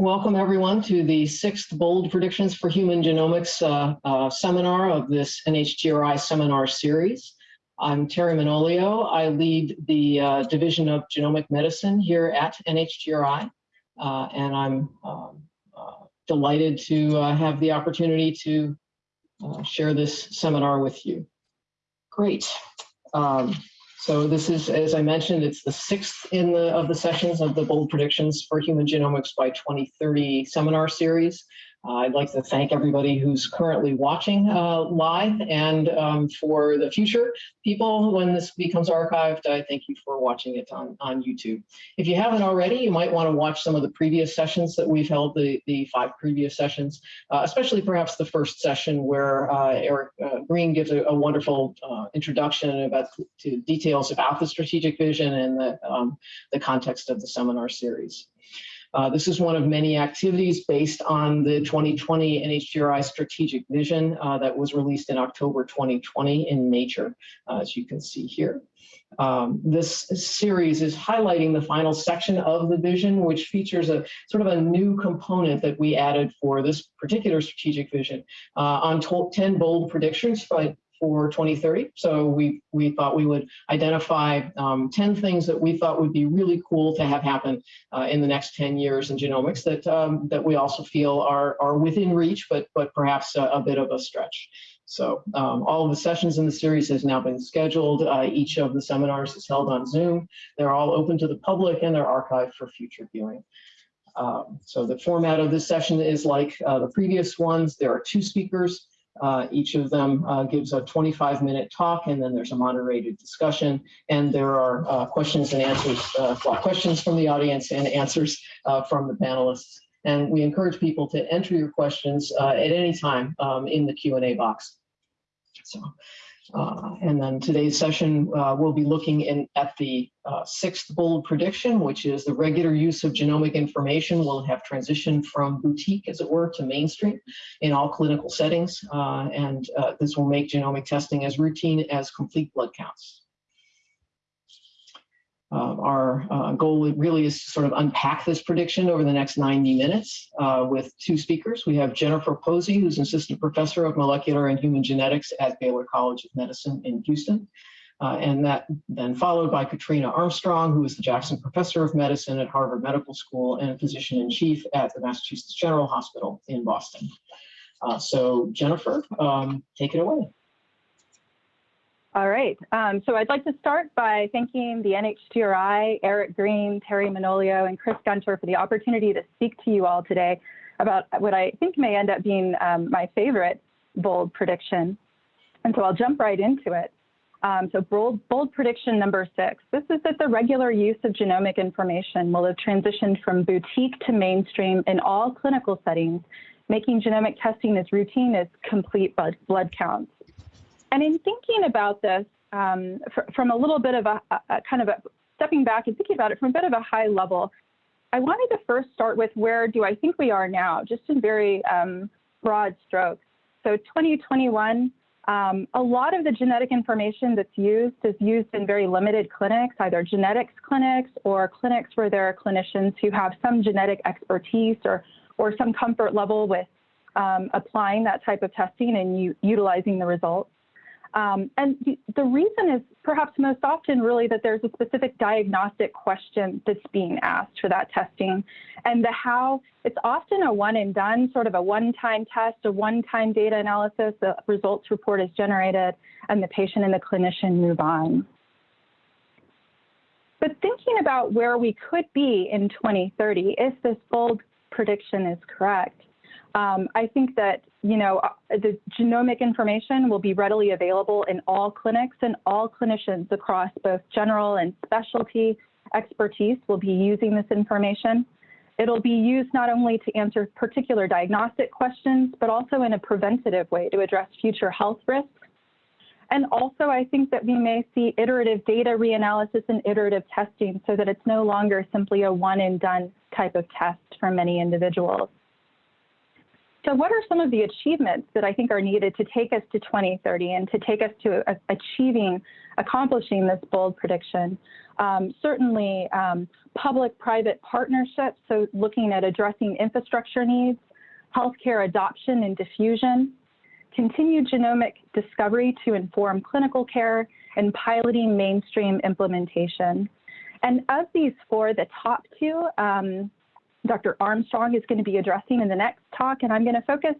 Welcome everyone to the sixth Bold Predictions for Human Genomics uh, uh, seminar of this NHGRI seminar series. I'm Terry Manolio. I lead the uh, Division of Genomic Medicine here at NHGRI, uh, and I'm um, uh, delighted to uh, have the opportunity to share this seminar with you. Great. Um, so this is, as I mentioned, it's the sixth in the of the sessions of the Bold Predictions for Human Genomics by 2030 seminar series. Uh, I'd like to thank everybody who's currently watching uh, live and um, for the future people, when this becomes archived, I thank you for watching it on, on YouTube. If you haven't already, you might want to watch some of the previous sessions that we've held, the, the five previous sessions, uh, especially perhaps the first session where uh, Eric uh, Green gives a, a wonderful uh, introduction about to details about the strategic vision and the, um, the context of the seminar series. Uh, this is one of many activities based on the 2020 NHGRI strategic vision uh, that was released in October 2020 in Nature, uh, as you can see here. Um, this series is highlighting the final section of the vision, which features a sort of a new component that we added for this particular strategic vision uh, on 10 bold predictions by for 2030. So we, we thought we would identify um, 10 things that we thought would be really cool to have happen uh, in the next 10 years in genomics that, um, that we also feel are, are within reach, but, but perhaps a, a bit of a stretch. So um, all of the sessions in the series has now been scheduled. Uh, each of the seminars is held on Zoom. They're all open to the public and they're archived for future viewing. Um, so the format of this session is like uh, the previous ones. There are two speakers. Uh, each of them uh, gives a 25 minute talk and then there's a moderated discussion and there are uh, questions and answers, uh, well, questions from the audience and answers uh, from the panelists. And we encourage people to enter your questions uh, at any time um, in the Q&A box. So uh, and then today's session, uh, we'll be looking in, at the uh, sixth bold prediction, which is the regular use of genomic information will have transitioned from boutique, as it were, to mainstream in all clinical settings. Uh, and uh, this will make genomic testing as routine as complete blood counts. Uh, our uh, goal really is to sort of unpack this prediction over the next 90 minutes uh, with two speakers. We have Jennifer Posey, who's an assistant professor of molecular and human genetics at Baylor College of Medicine in Houston. Uh, and that then followed by Katrina Armstrong, who is the Jackson Professor of Medicine at Harvard Medical School and physician in chief at the Massachusetts General Hospital in Boston. Uh, so Jennifer, um, take it away. All right. Um, so I'd like to start by thanking the NHGRI, Eric Green, Terry Manolio, and Chris Gunter for the opportunity to speak to you all today about what I think may end up being um, my favorite bold prediction. And so I'll jump right into it. Um, so bold, bold prediction number six, this is that the regular use of genomic information will have transitioned from boutique to mainstream in all clinical settings, making genomic testing as routine as complete blood, blood counts. And in thinking about this um, from a little bit of a, a, kind of a stepping back and thinking about it from a bit of a high level, I wanted to first start with where do I think we are now, just in very um, broad strokes. So 2021, um, a lot of the genetic information that's used is used in very limited clinics, either genetics clinics or clinics where there are clinicians who have some genetic expertise or, or some comfort level with um, applying that type of testing and utilizing the results. Um, and the, reason is perhaps most often really that there's a specific diagnostic question that's being asked for that testing. And the how, it's often a one and done, sort of a one-time test, a one-time data analysis, the results report is generated, and the patient and the clinician move on. But thinking about where we could be in 2030 if this bold prediction is correct, um, I think that you know uh, the genomic information will be readily available in all clinics and all clinicians across both general and specialty expertise will be using this information. It'll be used not only to answer particular diagnostic questions, but also in a preventative way to address future health risks. And also, I think that we may see iterative data reanalysis and iterative testing so that it's no longer simply a one and done type of test for many individuals. So what are some of the achievements that I think are needed to take us to 2030 and to take us to achieving, accomplishing this bold prediction? Um, certainly, um, public private partnerships, so looking at addressing infrastructure needs, healthcare adoption and diffusion, continued genomic discovery to inform clinical care, and piloting mainstream implementation. And of these four, the top two, um, Dr. Armstrong is going to be addressing in the next talk, and I'm going to focus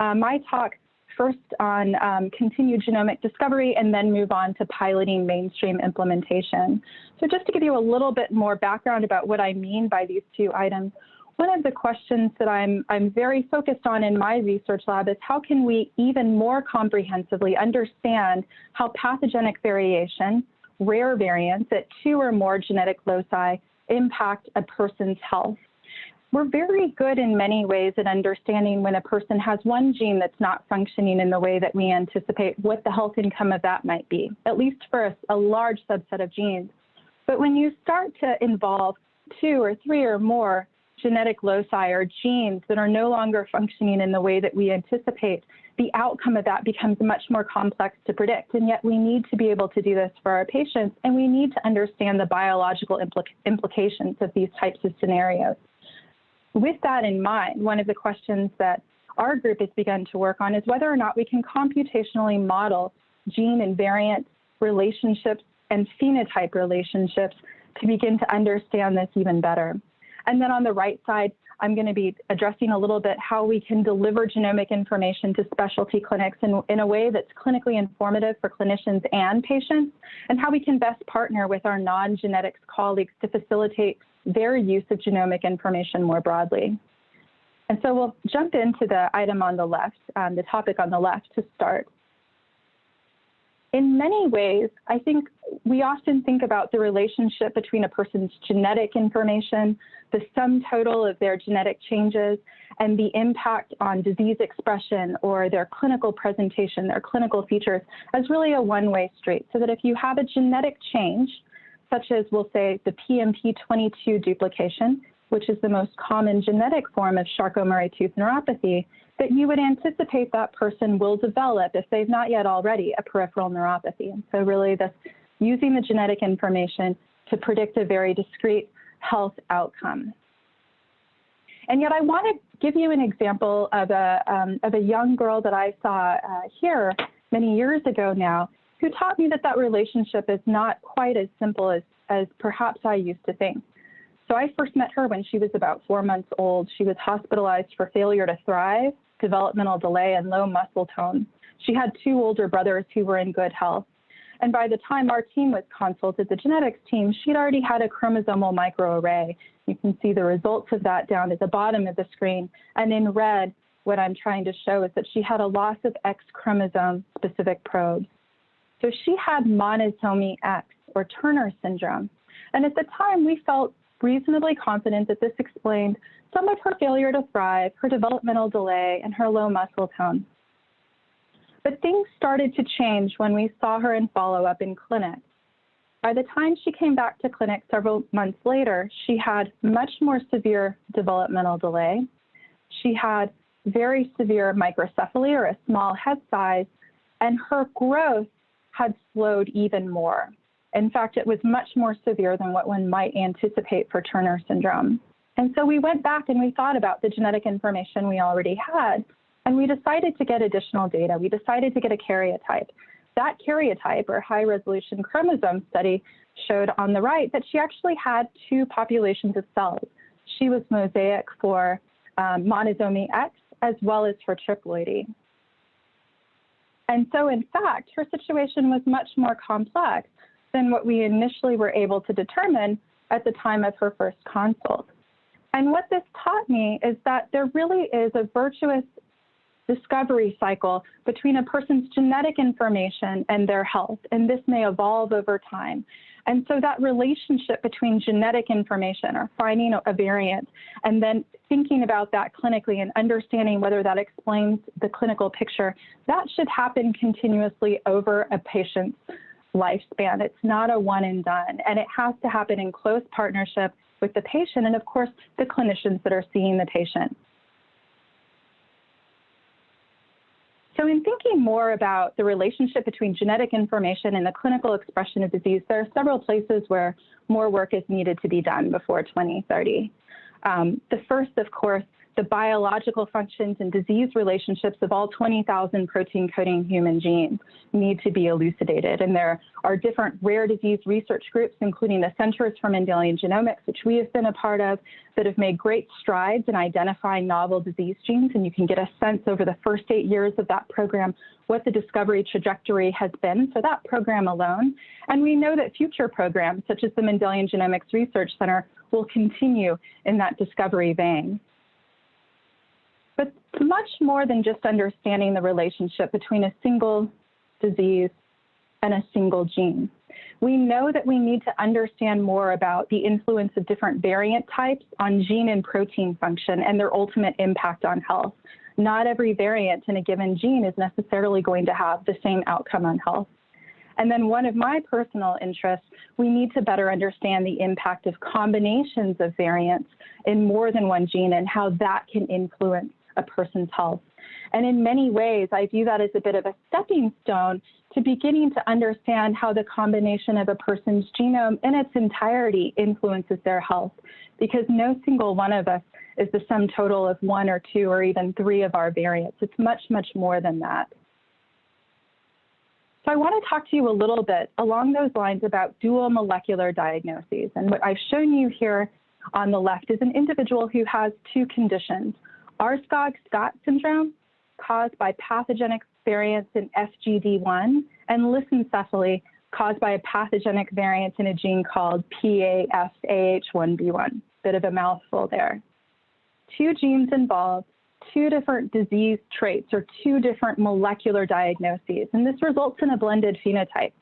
uh, my talk first on um, continued genomic discovery and then move on to piloting mainstream implementation. So just to give you a little bit more background about what I mean by these two items, one of the questions that I'm, I'm very focused on in my research lab is how can we even more comprehensively understand how pathogenic variation, rare variants at two or more genetic loci impact a person's health. We're very good in many ways at understanding when a person has one gene that's not functioning in the way that we anticipate what the health income of that might be, at least for a, a large subset of genes. But when you start to involve two or three or more genetic loci or genes that are no longer functioning in the way that we anticipate, the outcome of that becomes much more complex to predict. And yet we need to be able to do this for our patients, and we need to understand the biological implica implications of these types of scenarios. With that in mind, one of the questions that our group has begun to work on is whether or not we can computationally model gene and variant relationships and phenotype relationships to begin to understand this even better. And then on the right side, I'm going to be addressing a little bit how we can deliver genomic information to specialty clinics in, in a way that's clinically informative for clinicians and patients, and how we can best partner with our non-genetics colleagues to facilitate their use of genomic information more broadly. And so we'll jump into the item on the left, um, the topic on the left to start in many ways, I think we often think about the relationship between a person's genetic information, the sum total of their genetic changes, and the impact on disease expression or their clinical presentation, their clinical features, as really a one-way street. So that if you have a genetic change, such as we'll say the PMP22 duplication, which is the most common genetic form of Charcot-Marie-Tooth neuropathy, that you would anticipate that person will develop, if they've not yet already, a peripheral neuropathy. And so really this using the genetic information to predict a very discrete health outcome. And yet I want to give you an example of a, um, of a young girl that I saw uh, here many years ago now, who taught me that that relationship is not quite as simple as, as perhaps I used to think. So I first met her when she was about four months old. She was hospitalized for failure to thrive developmental delay, and low muscle tone. She had two older brothers who were in good health. And by the time our team was consulted, the genetics team, she'd already had a chromosomal microarray. You can see the results of that down at the bottom of the screen. And in red, what I'm trying to show is that she had a loss of X chromosome specific probes. So she had monosomy X or Turner syndrome. And at the time, we felt reasonably confident that this explained some of her failure to thrive, her developmental delay, and her low muscle tone. But things started to change when we saw her in follow-up in clinic. By the time she came back to clinic several months later, she had much more severe developmental delay. She had very severe microcephaly or a small head size, and her growth had slowed even more. In fact, it was much more severe than what one might anticipate for Turner syndrome. And so we went back and we thought about the genetic information we already had, and we decided to get additional data. We decided to get a karyotype. That karyotype, or high resolution chromosome study, showed on the right that she actually had two populations of cells. She was mosaic for um, monosomy X as well as for triploidy. And so, in fact, her situation was much more complex than what we initially were able to determine at the time of her first consult. And what this taught me is that there really is a virtuous discovery cycle between a person's genetic information and their health, and this may evolve over time. And so that relationship between genetic information or finding a variant and then thinking about that clinically and understanding whether that explains the clinical picture, that should happen continuously over a patient's lifespan. It's not a one and done, and it has to happen in close partnership with the patient and, of course, the clinicians that are seeing the patient. So in thinking more about the relationship between genetic information and the clinical expression of disease, there are several places where more work is needed to be done before 2030. Um, the first, of course, the biological functions and disease relationships of all 20,000 protein coding human genes need to be elucidated. And there are different rare disease research groups, including the Centers for Mendelian Genomics, which we have been a part of, that have made great strides in identifying novel disease genes. And you can get a sense over the first eight years of that program what the discovery trajectory has been for that program alone. And we know that future programs, such as the Mendelian Genomics Research Center, will continue in that discovery vein. But much more than just understanding the relationship between a single disease and a single gene. We know that we need to understand more about the influence of different variant types on gene and protein function and their ultimate impact on health. Not every variant in a given gene is necessarily going to have the same outcome on health. And then one of my personal interests, we need to better understand the impact of combinations of variants in more than one gene and how that can influence a person's health. And in many ways, I view that as a bit of a stepping stone to beginning to understand how the combination of a person's genome in its entirety influences their health, because no single one of us is the sum total of one or two or even three of our variants. It's much, much more than that. So I want to talk to you a little bit along those lines about dual molecular diagnoses. And what I've shown you here on the left is an individual who has two conditions. Aarskog-Scott syndrome, caused by pathogenic variants in FGD1, and lissencephaly, caused by a pathogenic variant in a gene called PAFAH1B1. Bit of a mouthful there. Two genes involved, two different disease traits or two different molecular diagnoses, and this results in a blended phenotype.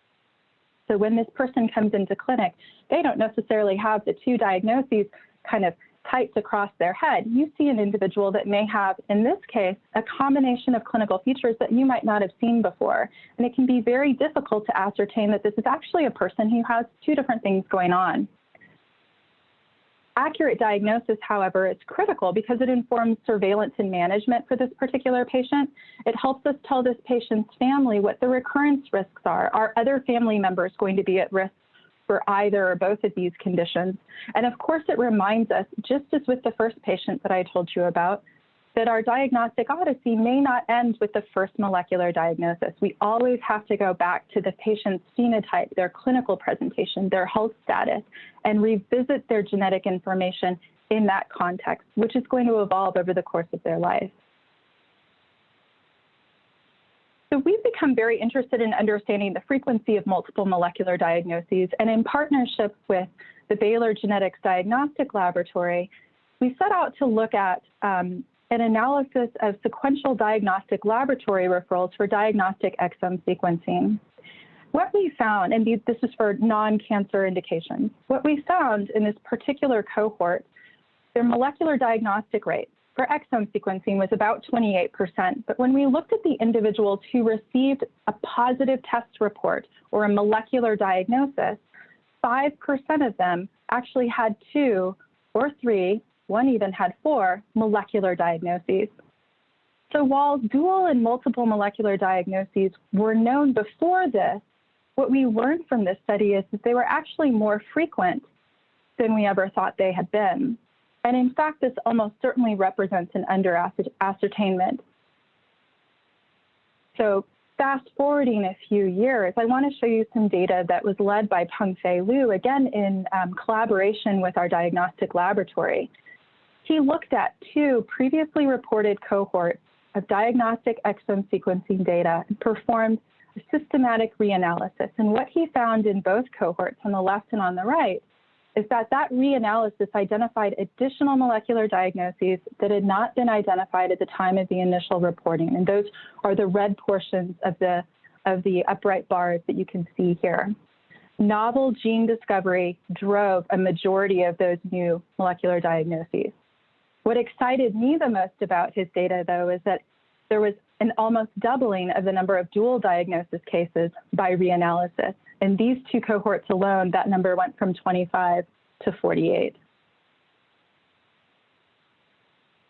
So when this person comes into clinic, they don't necessarily have the two diagnoses kind of typed across their head, you see an individual that may have, in this case, a combination of clinical features that you might not have seen before. And it can be very difficult to ascertain that this is actually a person who has two different things going on. Accurate diagnosis, however, is critical because it informs surveillance and management for this particular patient. It helps us tell this patient's family what the recurrence risks are. Are other family members going to be at risk for either or both of these conditions. And of course, it reminds us, just as with the first patient that I told you about, that our diagnostic odyssey may not end with the first molecular diagnosis. We always have to go back to the patient's phenotype, their clinical presentation, their health status, and revisit their genetic information in that context, which is going to evolve over the course of their life. So we've become very interested in understanding the frequency of multiple molecular diagnoses, and in partnership with the Baylor Genetics Diagnostic Laboratory, we set out to look at um, an analysis of sequential diagnostic laboratory referrals for diagnostic exome sequencing. What we found, and this is for non-cancer indications, what we found in this particular cohort, their molecular diagnostic rate for exome sequencing was about 28%. But when we looked at the individuals who received a positive test report or a molecular diagnosis, 5% of them actually had two or three, one even had four molecular diagnoses. So while dual and multiple molecular diagnoses were known before this, what we learned from this study is that they were actually more frequent than we ever thought they had been. And in fact, this almost certainly represents an under ascertainment. So fast forwarding a few years, I want to show you some data that was led by Pengfei Liu, again in um, collaboration with our diagnostic laboratory. He looked at two previously reported cohorts of diagnostic exome sequencing data and performed a systematic reanalysis. And what he found in both cohorts on the left and on the right is that that reanalysis identified additional molecular diagnoses that had not been identified at the time of the initial reporting. And those are the red portions of the, of the upright bars that you can see here. Novel gene discovery drove a majority of those new molecular diagnoses. What excited me the most about his data, though, is that there was an almost doubling of the number of dual diagnosis cases by reanalysis. In these two cohorts alone, that number went from 25 to 48.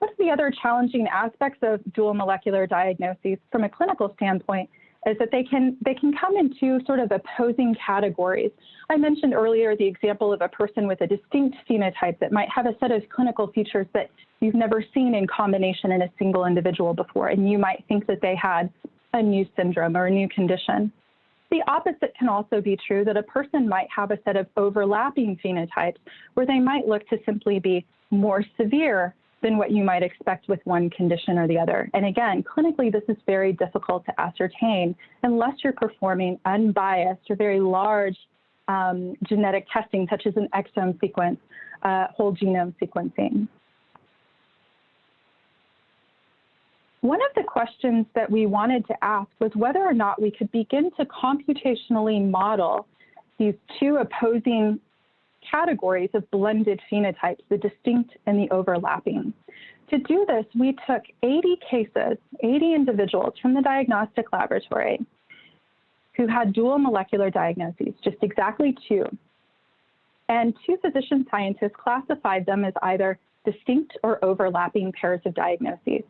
One of the other challenging aspects of dual molecular diagnoses from a clinical standpoint is that they can they can come in two sort of opposing categories. I mentioned earlier the example of a person with a distinct phenotype that might have a set of clinical features that you've never seen in combination in a single individual before, and you might think that they had a new syndrome or a new condition. The opposite can also be true that a person might have a set of overlapping phenotypes where they might look to simply be more severe than what you might expect with one condition or the other. And again, clinically, this is very difficult to ascertain unless you're performing unbiased or very large um, genetic testing, such as an exome sequence, uh, whole genome sequencing. One of the questions that we wanted to ask was whether or not we could begin to computationally model these two opposing categories of blended phenotypes, the distinct and the overlapping. To do this, we took 80 cases, 80 individuals from the diagnostic laboratory who had dual molecular diagnoses, just exactly two. And two physician scientists classified them as either distinct or overlapping pairs of diagnoses.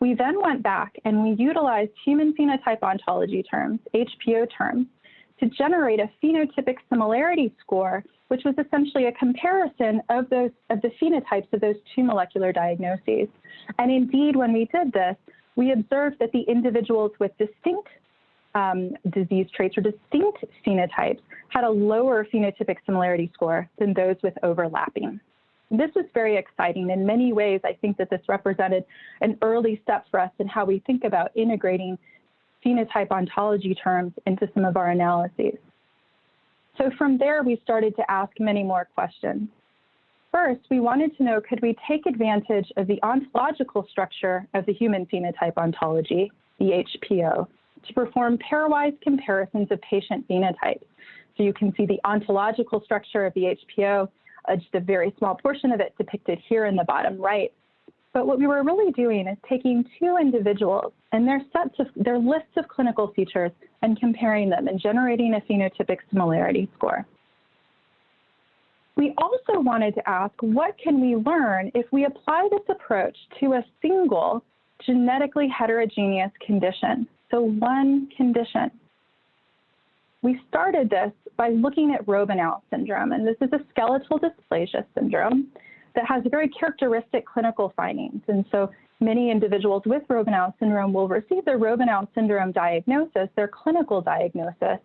We then went back and we utilized human phenotype ontology terms, HPO terms, to generate a phenotypic similarity score, which was essentially a comparison of those of the phenotypes of those two molecular diagnoses. And indeed, when we did this, we observed that the individuals with distinct um, disease traits or distinct phenotypes had a lower phenotypic similarity score than those with overlapping. This was very exciting. In many ways, I think that this represented an early step for us in how we think about integrating phenotype ontology terms into some of our analyses. So from there, we started to ask many more questions. First, we wanted to know, could we take advantage of the ontological structure of the human phenotype ontology, the HPO, to perform pairwise comparisons of patient phenotypes? So you can see the ontological structure of the HPO, uh, just a very small portion of it depicted here in the bottom right, but what we were really doing is taking two individuals and their sets of their lists of clinical features and comparing them and generating a phenotypic similarity score. We also wanted to ask, what can we learn if we apply this approach to a single genetically heterogeneous condition? So one condition. We started this by looking at Robinow syndrome, and this is a skeletal dysplasia syndrome that has very characteristic clinical findings. And so many individuals with Robinow syndrome will receive their Robinow syndrome diagnosis, their clinical diagnosis,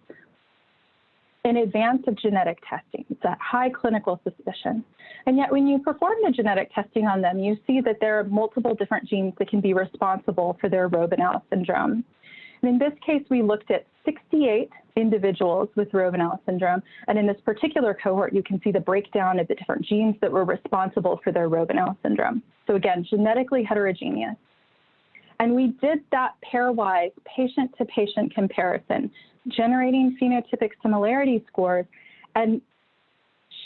in advance of genetic testing. It's a high clinical suspicion. And yet when you perform the genetic testing on them, you see that there are multiple different genes that can be responsible for their Robinow syndrome. And in this case, we looked at 68 individuals with Robinow syndrome. And in this particular cohort, you can see the breakdown of the different genes that were responsible for their Robinow syndrome. So again, genetically heterogeneous. And we did that pairwise patient-to-patient comparison, generating phenotypic similarity scores and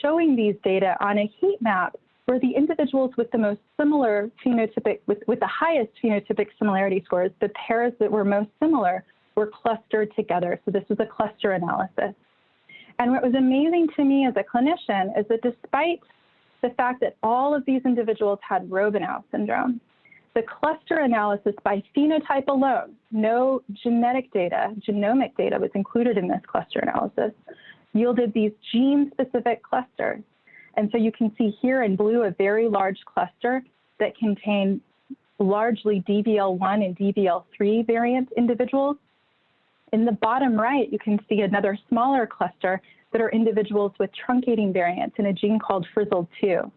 showing these data on a heat map where the individuals with the most similar phenotypic, with, with the highest phenotypic similarity scores, the pairs that were most similar were clustered together. So this was a cluster analysis. And what was amazing to me as a clinician is that despite the fact that all of these individuals had Robinow syndrome, the cluster analysis by phenotype alone, no genetic data, genomic data was included in this cluster analysis, yielded these gene-specific clusters. And so you can see here in blue a very large cluster that contained largely DVL1 and DVL3 variant individuals in the bottom right, you can see another smaller cluster that are individuals with truncating variants in a gene called Frizzled2.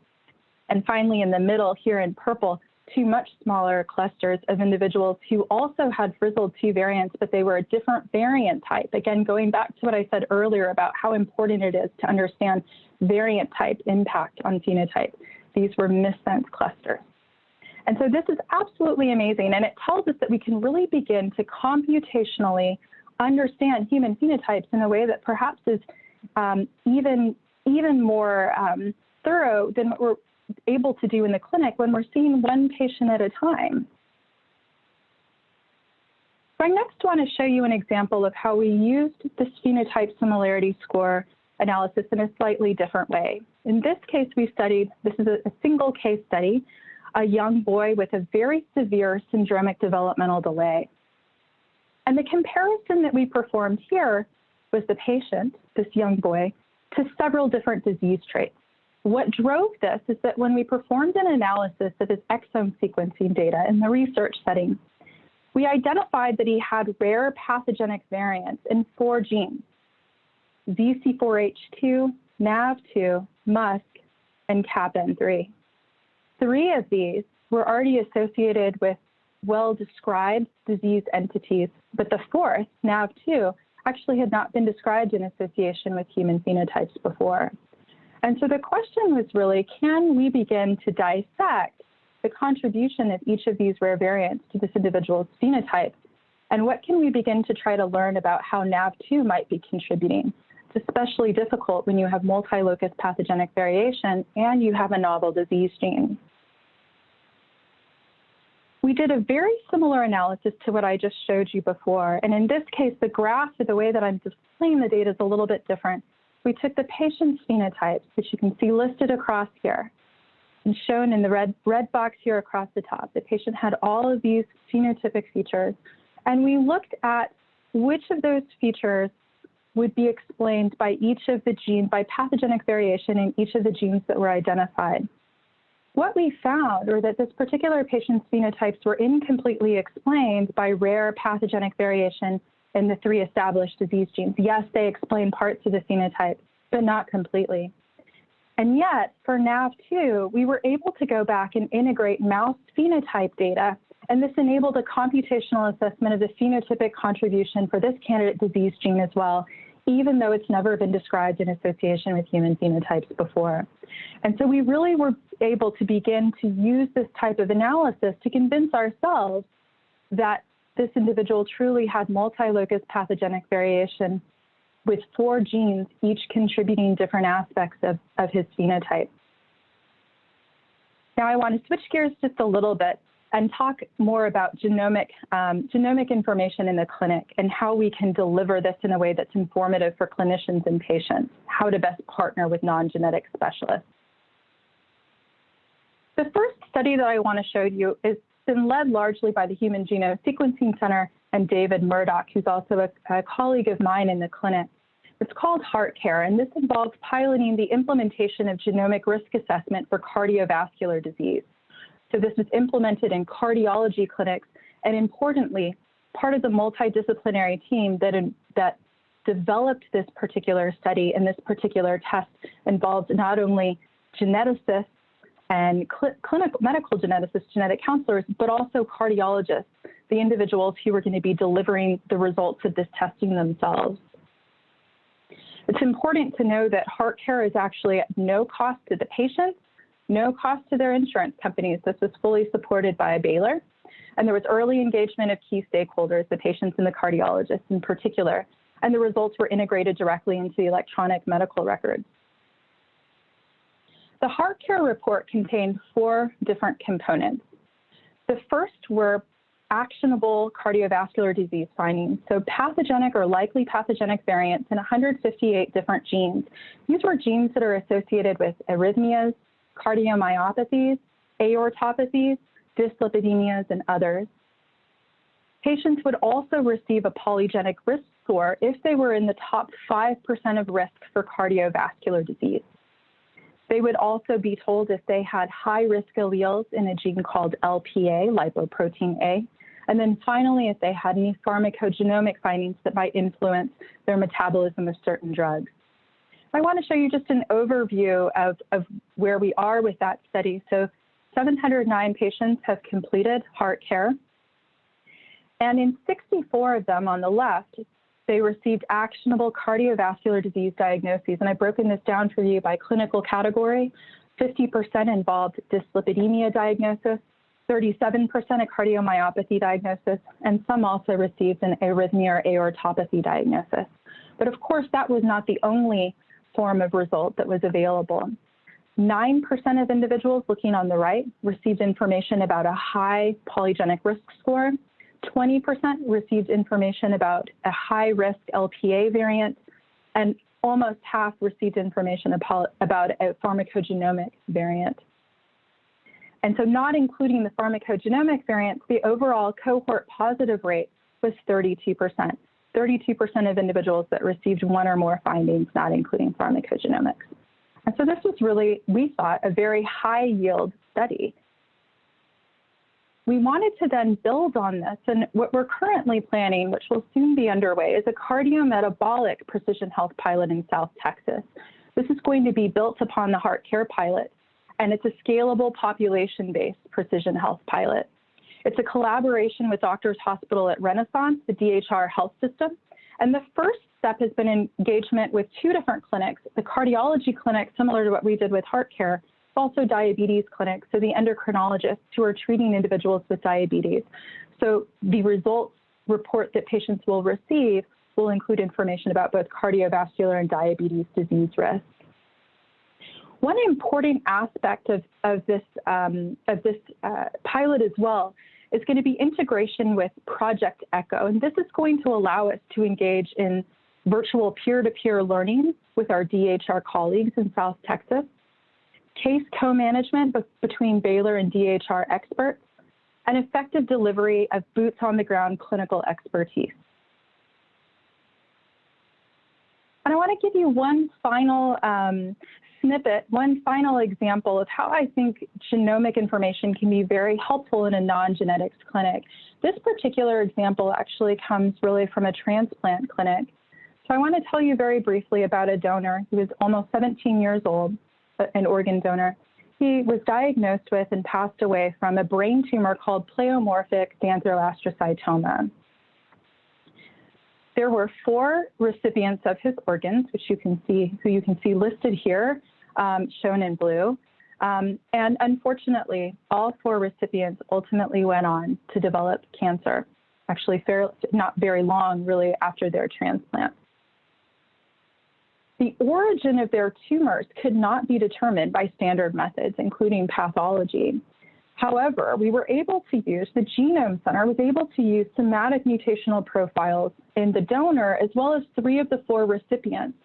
And finally, in the middle here in purple, two much smaller clusters of individuals who also had Frizzled2 variants, but they were a different variant type. Again, going back to what I said earlier about how important it is to understand variant type impact on phenotype. These were missense clusters. And so this is absolutely amazing, and it tells us that we can really begin to computationally understand human phenotypes in a way that perhaps is um, even even more um, thorough than what we're able to do in the clinic when we're seeing one patient at a time. So I next want to show you an example of how we used this phenotype similarity score analysis in a slightly different way. In this case, we studied, this is a, a single case study a young boy with a very severe syndromic developmental delay. And the comparison that we performed here was the patient, this young boy, to several different disease traits. What drove this is that when we performed an analysis of his exome sequencing data in the research setting, we identified that he had rare pathogenic variants in four genes, ZC4H2, NAV2, MuSK, and CAPN3. Three of these were already associated with well-described disease entities, but the fourth, NAV2, actually had not been described in association with human phenotypes before. And so the question was really, can we begin to dissect the contribution of each of these rare variants to this individual's phenotype? And what can we begin to try to learn about how NAV2 might be contributing? It's especially difficult when you have multi-locus pathogenic variation and you have a novel disease gene. We did a very similar analysis to what I just showed you before. And in this case, the graph, or the way that I'm displaying the data is a little bit different. We took the patient's phenotypes, which you can see listed across here and shown in the red, red box here across the top. The patient had all of these phenotypic features. And we looked at which of those features would be explained by each of the genes, by pathogenic variation in each of the genes that were identified. What we found were that this particular patient's phenotypes were incompletely explained by rare pathogenic variation in the three established disease genes. Yes, they explain parts of the phenotype, but not completely. And yet, for NAV2, we were able to go back and integrate mouse phenotype data, and this enabled a computational assessment of the phenotypic contribution for this candidate disease gene as well, even though it's never been described in association with human phenotypes before. And so we really were able to begin to use this type of analysis to convince ourselves that this individual truly had multi-locus pathogenic variation with four genes, each contributing different aspects of, of his phenotype. Now I want to switch gears just a little bit and talk more about genomic, um, genomic information in the clinic and how we can deliver this in a way that's informative for clinicians and patients, how to best partner with non-genetic specialists. The first study that I want to show you has been led largely by the Human Genome Sequencing Center and David Murdock, who's also a, a colleague of mine in the clinic. It's called HeartCare, and this involves piloting the implementation of genomic risk assessment for cardiovascular disease. So this was implemented in cardiology clinics, and importantly, part of the multidisciplinary team that, that developed this particular study and this particular test involved not only geneticists and cl clinical medical geneticists, genetic counselors, but also cardiologists, the individuals who were going to be delivering the results of this testing themselves. It's important to know that heart care is actually at no cost to the patients no cost to their insurance companies. This was fully supported by Baylor. And there was early engagement of key stakeholders, the patients and the cardiologists in particular. And the results were integrated directly into the electronic medical records. The heart care report contained four different components. The first were actionable cardiovascular disease findings. So pathogenic or likely pathogenic variants in 158 different genes. These were genes that are associated with arrhythmias, cardiomyopathies, aortopathies, dyslipidemias, and others. Patients would also receive a polygenic risk score if they were in the top 5% of risk for cardiovascular disease. They would also be told if they had high risk alleles in a gene called LPA, lipoprotein A. And then finally, if they had any pharmacogenomic findings that might influence their metabolism of certain drugs. I want to show you just an overview of, of where we are with that study. So 709 patients have completed heart care. And in 64 of them on the left, they received actionable cardiovascular disease diagnoses. And I've broken this down for you by clinical category. 50% involved dyslipidemia diagnosis, 37% a cardiomyopathy diagnosis, and some also received an arrhythmia or aortopathy diagnosis. But of course, that was not the only form of result that was available. 9% of individuals looking on the right received information about a high polygenic risk score. 20% received information about a high risk LPA variant, and almost half received information about a pharmacogenomic variant. And so not including the pharmacogenomic variants, the overall cohort positive rate was 32%. 32% of individuals that received one or more findings, not including pharmacogenomics. And so this was really, we thought, a very high yield study. We wanted to then build on this, and what we're currently planning, which will soon be underway, is a cardiometabolic precision health pilot in South Texas. This is going to be built upon the heart care pilot, and it's a scalable population-based precision health pilot. It's a collaboration with Doctors Hospital at Renaissance, the DHR health system. And the first step has been engagement with two different clinics, the cardiology clinic, similar to what we did with heart care, also diabetes clinics, so the endocrinologists who are treating individuals with diabetes. So the results report that patients will receive will include information about both cardiovascular and diabetes disease risk. One important aspect of, of this, um, of this uh, pilot as well is going to be integration with Project Echo. And this is going to allow us to engage in virtual peer-to-peer -peer learning with our DHR colleagues in South Texas, case co-management between Baylor and DHR experts, and effective delivery of boots on the ground clinical expertise. And I want to give you one final um, snippet, one final example of how I think genomic information can be very helpful in a non-genetics clinic. This particular example actually comes really from a transplant clinic. So I want to tell you very briefly about a donor. He was almost 17 years old, an organ donor. He was diagnosed with and passed away from a brain tumor called pleomorphic xanthoastrocytoma. There were four recipients of his organs, which you can see, who you can see listed here, um, shown in blue. Um, and unfortunately, all four recipients ultimately went on to develop cancer, actually fairly, not very long really after their transplant. The origin of their tumors could not be determined by standard methods, including pathology. However, we were able to use, the Genome Center was able to use somatic mutational profiles in the donor as well as three of the four recipients.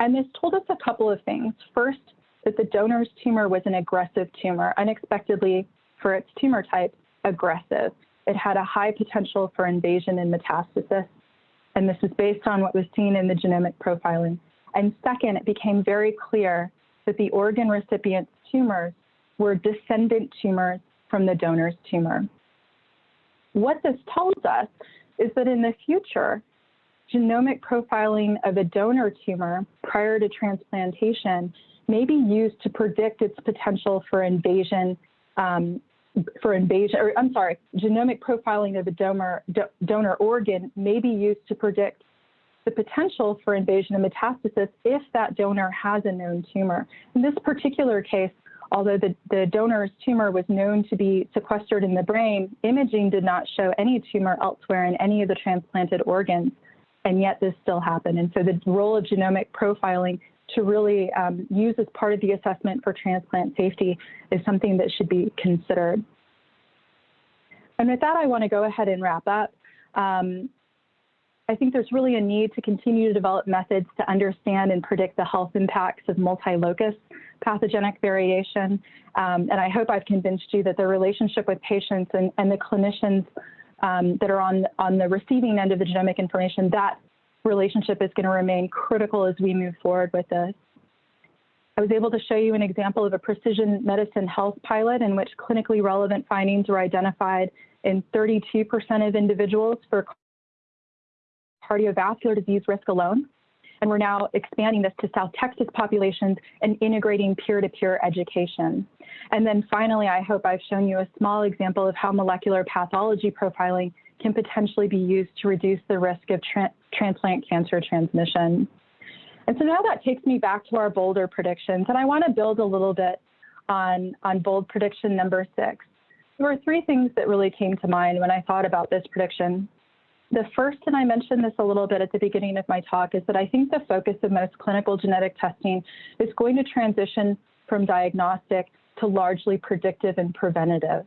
And this told us a couple of things. First, that the donor's tumor was an aggressive tumor, unexpectedly for its tumor type, aggressive. It had a high potential for invasion and metastasis. And this is based on what was seen in the genomic profiling. And second, it became very clear that the organ recipient's tumors were descendant tumors from the donor's tumor. What this tells us is that in the future, genomic profiling of a donor tumor prior to transplantation may be used to predict its potential for invasion, um, for invasion, or I'm sorry, genomic profiling of a donor, do, donor organ may be used to predict the potential for invasion and metastasis if that donor has a known tumor. In this particular case, Although the, the donor's tumor was known to be sequestered in the brain, imaging did not show any tumor elsewhere in any of the transplanted organs, and yet this still happened. And so the role of genomic profiling to really um, use as part of the assessment for transplant safety is something that should be considered. And with that, I want to go ahead and wrap up. Um, I think there's really a need to continue to develop methods to understand and predict the health impacts of multi-locus pathogenic variation. Um, and I hope I've convinced you that the relationship with patients and, and the clinicians um, that are on, on the receiving end of the genomic information, that relationship is going to remain critical as we move forward with this. I was able to show you an example of a precision medicine health pilot in which clinically relevant findings were identified in 32% of individuals for cardiovascular disease risk alone. And we're now expanding this to South Texas populations and integrating peer-to-peer -peer education. And then finally, I hope I've shown you a small example of how molecular pathology profiling can potentially be used to reduce the risk of tra transplant cancer transmission. And so now that takes me back to our bolder predictions, and I want to build a little bit on, on bold prediction number six. There were three things that really came to mind when I thought about this prediction. The first, and I mentioned this a little bit at the beginning of my talk, is that I think the focus of most clinical genetic testing is going to transition from diagnostic to largely predictive and preventative.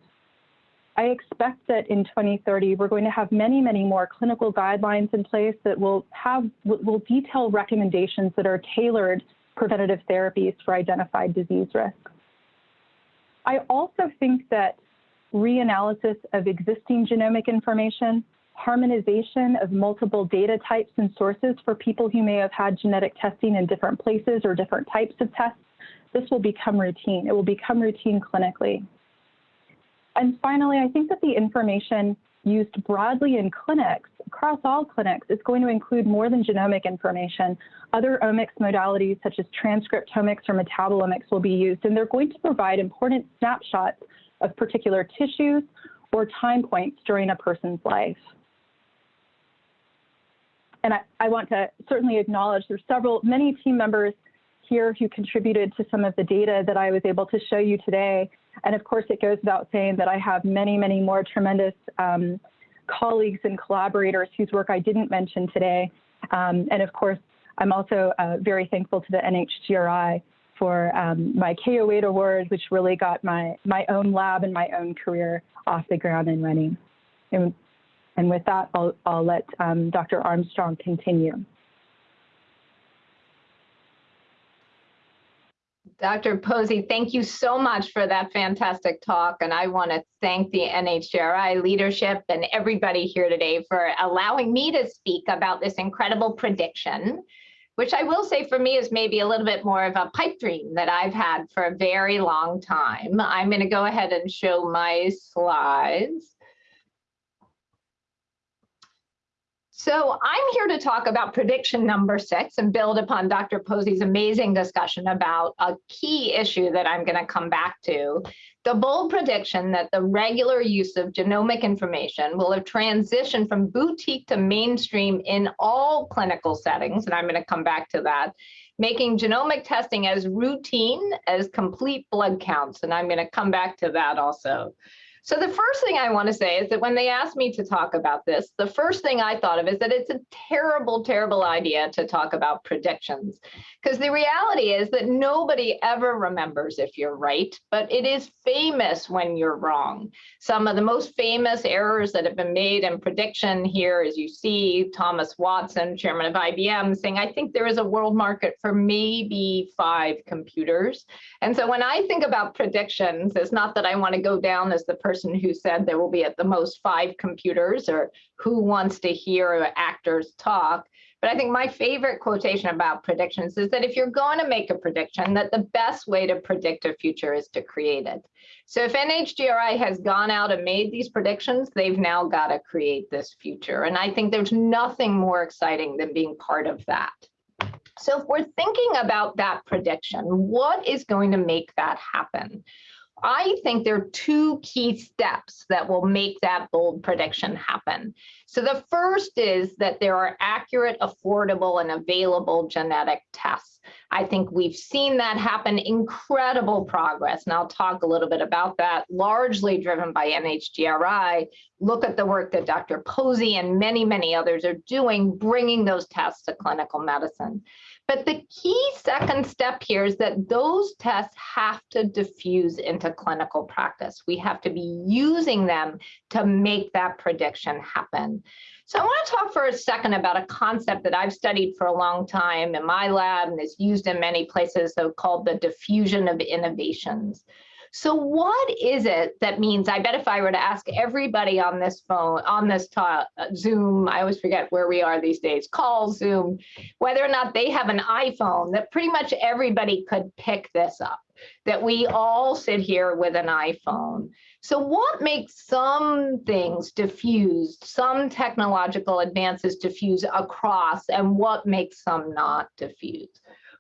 I expect that in 2030, we're going to have many, many more clinical guidelines in place that will have will detail recommendations that are tailored preventative therapies for identified disease risks. I also think that reanalysis of existing genomic information, harmonization of multiple data types and sources for people who may have had genetic testing in different places or different types of tests, this will become routine. It will become routine clinically. And finally, I think that the information used broadly in clinics, across all clinics, is going to include more than genomic information. Other omics modalities such as transcriptomics or metabolomics will be used, and they're going to provide important snapshots of particular tissues or time points during a person's life. And I, I want to certainly acknowledge there's several, many team members here who contributed to some of the data that I was able to show you today. And of course, it goes without saying that I have many, many more tremendous um, colleagues and collaborators whose work I didn't mention today. Um, and of course, I'm also uh, very thankful to the NHGRI for um, my K08 award, which really got my, my own lab and my own career off the ground and running. And, and with that, I'll, I'll let um, Dr. Armstrong continue. Dr. Posey, thank you so much for that fantastic talk. And I want to thank the NHGRI leadership and everybody here today for allowing me to speak about this incredible prediction, which I will say for me is maybe a little bit more of a pipe dream that I've had for a very long time. I'm going to go ahead and show my slides. So I'm here to talk about prediction number six and build upon Dr. Posey's amazing discussion about a key issue that I'm going to come back to. The bold prediction that the regular use of genomic information will have transitioned from boutique to mainstream in all clinical settings, and I'm going to come back to that, making genomic testing as routine as complete blood counts, and I'm going to come back to that also. So the first thing I want to say is that when they asked me to talk about this, the first thing I thought of is that it's a terrible, terrible idea to talk about predictions. Because the reality is that nobody ever remembers if you're right, but it is famous when you're wrong. Some of the most famous errors that have been made in prediction here, as you see, Thomas Watson, chairman of IBM, saying, I think there is a world market for maybe five computers. And so when I think about predictions, it's not that I want to go down as the person person who said there will be at the most five computers or who wants to hear actors talk. But I think my favorite quotation about predictions is that if you're going to make a prediction, that the best way to predict a future is to create it. So if NHGRI has gone out and made these predictions, they've now got to create this future. And I think there's nothing more exciting than being part of that. So if we're thinking about that prediction, what is going to make that happen? I think there are two key steps that will make that bold prediction happen. So the first is that there are accurate, affordable, and available genetic tests. I think we've seen that happen, incredible progress. And I'll talk a little bit about that, largely driven by NHGRI. Look at the work that Dr. Posey and many, many others are doing, bringing those tests to clinical medicine. But the key second step here is that those tests have to diffuse into clinical practice. We have to be using them to make that prediction happen. So I want to talk for a second about a concept that I've studied for a long time in my lab and is used in many places, so called the diffusion of innovations. So what is it that means, I bet if I were to ask everybody on this phone, on this uh, Zoom, I always forget where we are these days, call Zoom, whether or not they have an iPhone, that pretty much everybody could pick this up, that we all sit here with an iPhone. So what makes some things diffused, some technological advances diffuse across, and what makes some not diffuse?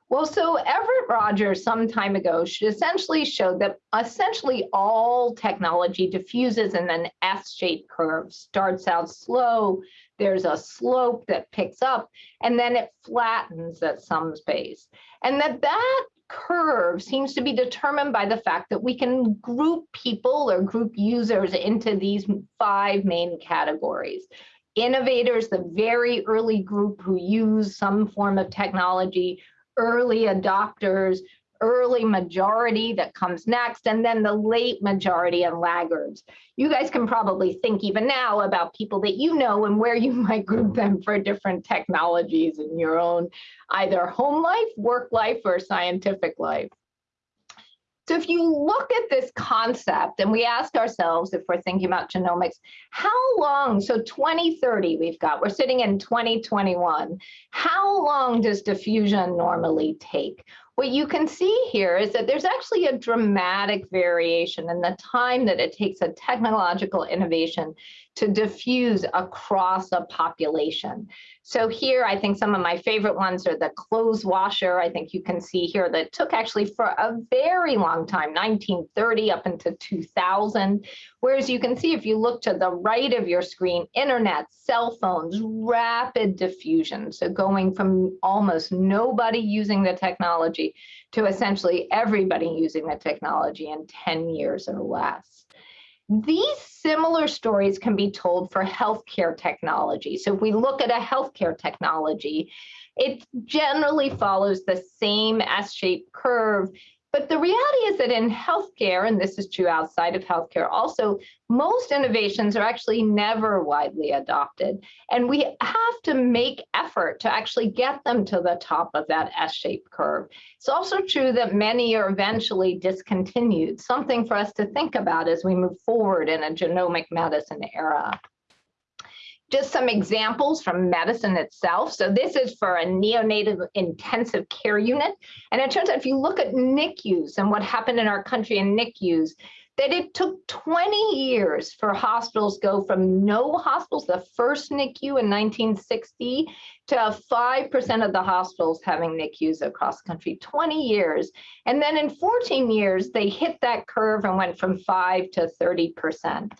Well, so Everett Rogers some time ago essentially showed that essentially all technology diffuses in an S-shaped curve, starts out slow, there's a slope that picks up, and then it flattens at some space. And that that curve seems to be determined by the fact that we can group people or group users into these five main categories. Innovators, the very early group who use some form of technology, early adopters, early majority that comes next, and then the late majority and laggards. You guys can probably think even now about people that you know and where you might group them for different technologies in your own either home life, work life, or scientific life. So if you look at this concept and we ask ourselves if we're thinking about genomics, how long, so 2030 we've got, we're sitting in 2021, how long does diffusion normally take? What you can see here is that there's actually a dramatic variation in the time that it takes a technological innovation to diffuse across a population. So here, I think some of my favorite ones are the clothes washer. I think you can see here that took actually for a very long time, 1930 up into 2000. Whereas you can see if you look to the right of your screen, internet, cell phones, rapid diffusion. So going from almost nobody using the technology to essentially everybody using the technology in 10 years or less. These similar stories can be told for healthcare technology. So if we look at a healthcare technology, it generally follows the same S-shaped curve but the reality is that in healthcare, and this is true outside of healthcare also, most innovations are actually never widely adopted. And we have to make effort to actually get them to the top of that S-shaped curve. It's also true that many are eventually discontinued, something for us to think about as we move forward in a genomic medicine era just some examples from medicine itself. So this is for a neonatal intensive care unit. And it turns out if you look at NICUs and what happened in our country in NICUs, that it took 20 years for hospitals go from no hospitals, the first NICU in 1960, to 5% of the hospitals having NICUs across the country, 20 years. And then in 14 years, they hit that curve and went from 5 to 30%.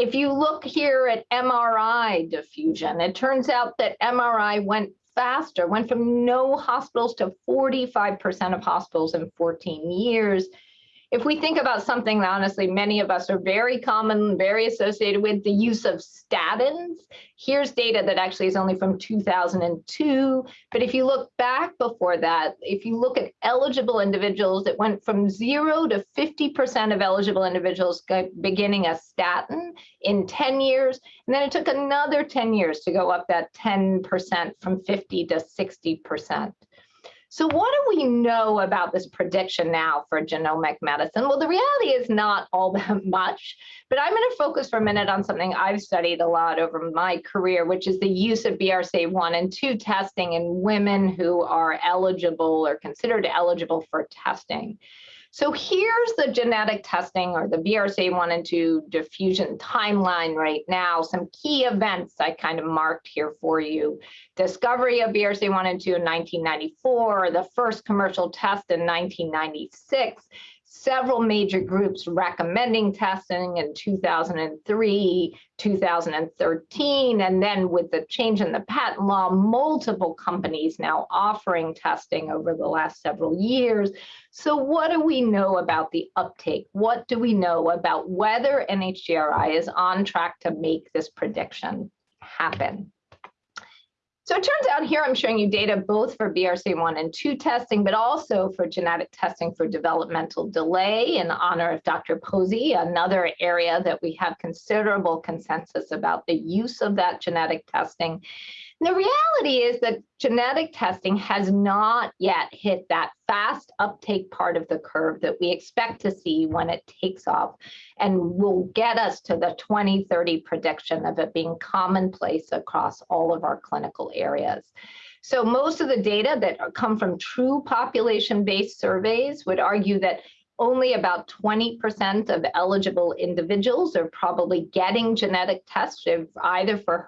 If you look here at MRI diffusion, it turns out that MRI went faster, went from no hospitals to 45% of hospitals in 14 years if we think about something that honestly many of us are very common, very associated with the use of statins, here's data that actually is only from 2002. But if you look back before that, if you look at eligible individuals, it went from zero to 50% of eligible individuals beginning a statin in 10 years. And then it took another 10 years to go up that 10% from 50 to 60%. So what do we know about this prediction now for genomic medicine? Well, the reality is not all that much, but I'm going to focus for a minute on something I've studied a lot over my career, which is the use of BRCA1 and 2 testing in women who are eligible or considered eligible for testing. So here's the genetic testing or the BRCA1 and 2 diffusion timeline right now. Some key events I kind of marked here for you. Discovery of BRCA1 and 2 in 1994, the first commercial test in 1996, several major groups recommending testing in 2003, 2013, and then with the change in the patent law, multiple companies now offering testing over the last several years. So what do we know about the uptake? What do we know about whether NHGRI is on track to make this prediction happen? So it turns out here I'm showing you data both for BRCA1 and 2 testing, but also for genetic testing for developmental delay in honor of Dr. Posey, another area that we have considerable consensus about the use of that genetic testing. The reality is that genetic testing has not yet hit that fast uptake part of the curve that we expect to see when it takes off and will get us to the 2030 prediction of it being commonplace across all of our clinical areas. So most of the data that come from true population-based surveys would argue that only about 20% of eligible individuals are probably getting genetic tests either for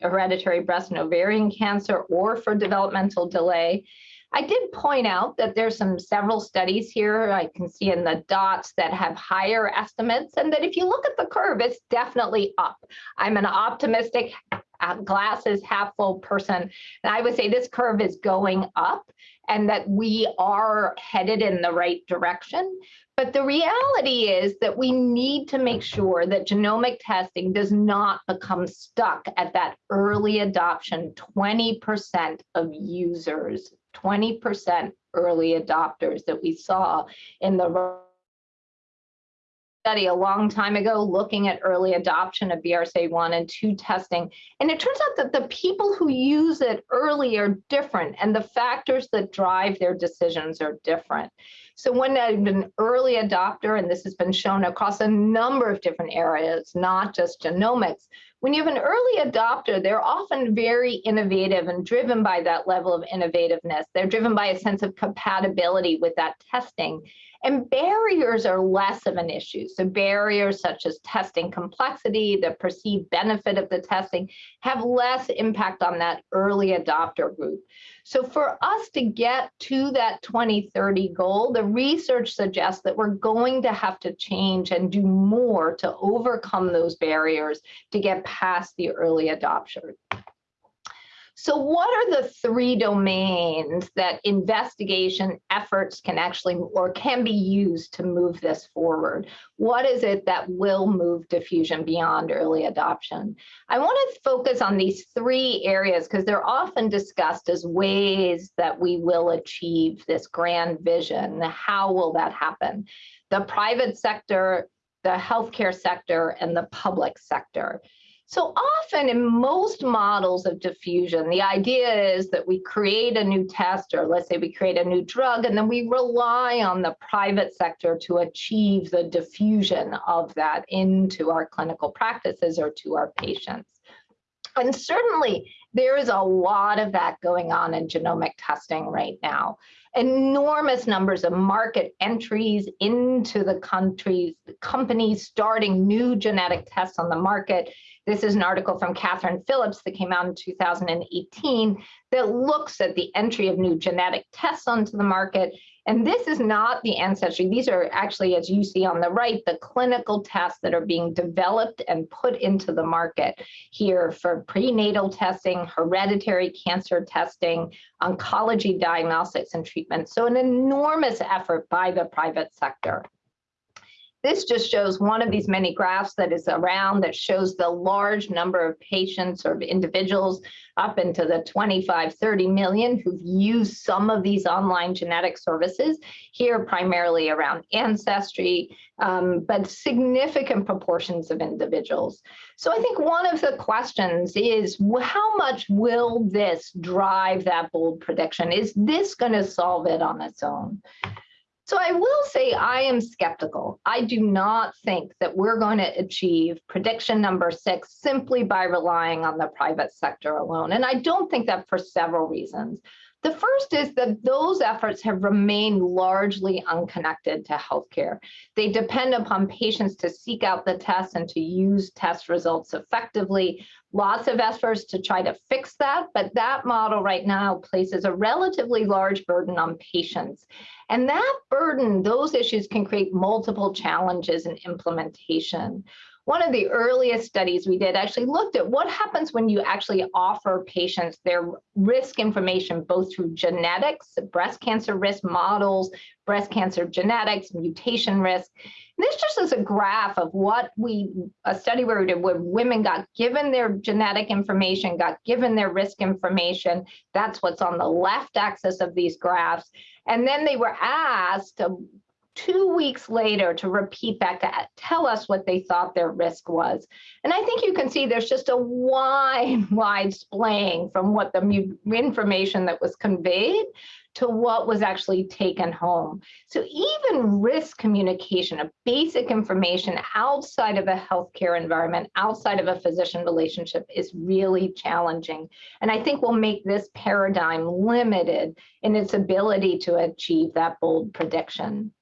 hereditary breast and ovarian cancer or for developmental delay. I did point out that there's some several studies here I can see in the dots that have higher estimates and that if you look at the curve, it's definitely up. I'm an optimistic glasses half full person. And I would say this curve is going up and that we are headed in the right direction. But the reality is that we need to make sure that genomic testing does not become stuck at that early adoption 20% of users, 20% early adopters that we saw in the study a long time ago looking at early adoption of BRCA1 and 2 testing. And it turns out that the people who use it early are different and the factors that drive their decisions are different. So when an early adopter, and this has been shown across a number of different areas, not just genomics, when you have an early adopter, they're often very innovative and driven by that level of innovativeness. They're driven by a sense of compatibility with that testing. And barriers are less of an issue. So barriers such as testing complexity, the perceived benefit of the testing have less impact on that early adopter group. So for us to get to that 2030 goal, the research suggests that we're going to have to change and do more to overcome those barriers to get past the early adopter. So what are the three domains that investigation efforts can actually or can be used to move this forward? What is it that will move diffusion beyond early adoption? I want to focus on these three areas because they're often discussed as ways that we will achieve this grand vision. How will that happen? The private sector, the healthcare sector, and the public sector. So often in most models of diffusion, the idea is that we create a new test, or let's say we create a new drug, and then we rely on the private sector to achieve the diffusion of that into our clinical practices or to our patients. And certainly there is a lot of that going on in genomic testing right now. Enormous numbers of market entries into the countries, companies starting new genetic tests on the market this is an article from Kathryn Phillips that came out in 2018 that looks at the entry of new genetic tests onto the market. And this is not the ancestry. These are actually, as you see on the right, the clinical tests that are being developed and put into the market here for prenatal testing, hereditary cancer testing, oncology diagnostics and treatment. So an enormous effort by the private sector. This just shows one of these many graphs that is around that shows the large number of patients or individuals up into the 25, 30 million who've used some of these online genetic services, here primarily around ancestry, um, but significant proportions of individuals. So I think one of the questions is how much will this drive that bold prediction? Is this going to solve it on its own? So I will say I am skeptical. I do not think that we're going to achieve prediction number six simply by relying on the private sector alone. And I don't think that for several reasons. The first is that those efforts have remained largely unconnected to healthcare. They depend upon patients to seek out the tests and to use test results effectively. Lots of efforts to try to fix that, but that model right now places a relatively large burden on patients. And that burden, those issues can create multiple challenges in implementation one of the earliest studies we did actually looked at what happens when you actually offer patients their risk information, both through genetics, breast cancer risk models, breast cancer genetics, mutation risk. And this just is a graph of what we, a study where we did where women got given their genetic information, got given their risk information. That's what's on the left axis of these graphs. And then they were asked um, two weeks later to repeat back to tell us what they thought their risk was. And I think you can see there's just a wide, wide splaying from what the information that was conveyed to what was actually taken home. So even risk communication, a basic information outside of a healthcare environment, outside of a physician relationship is really challenging. And I think will make this paradigm limited in its ability to achieve that bold prediction.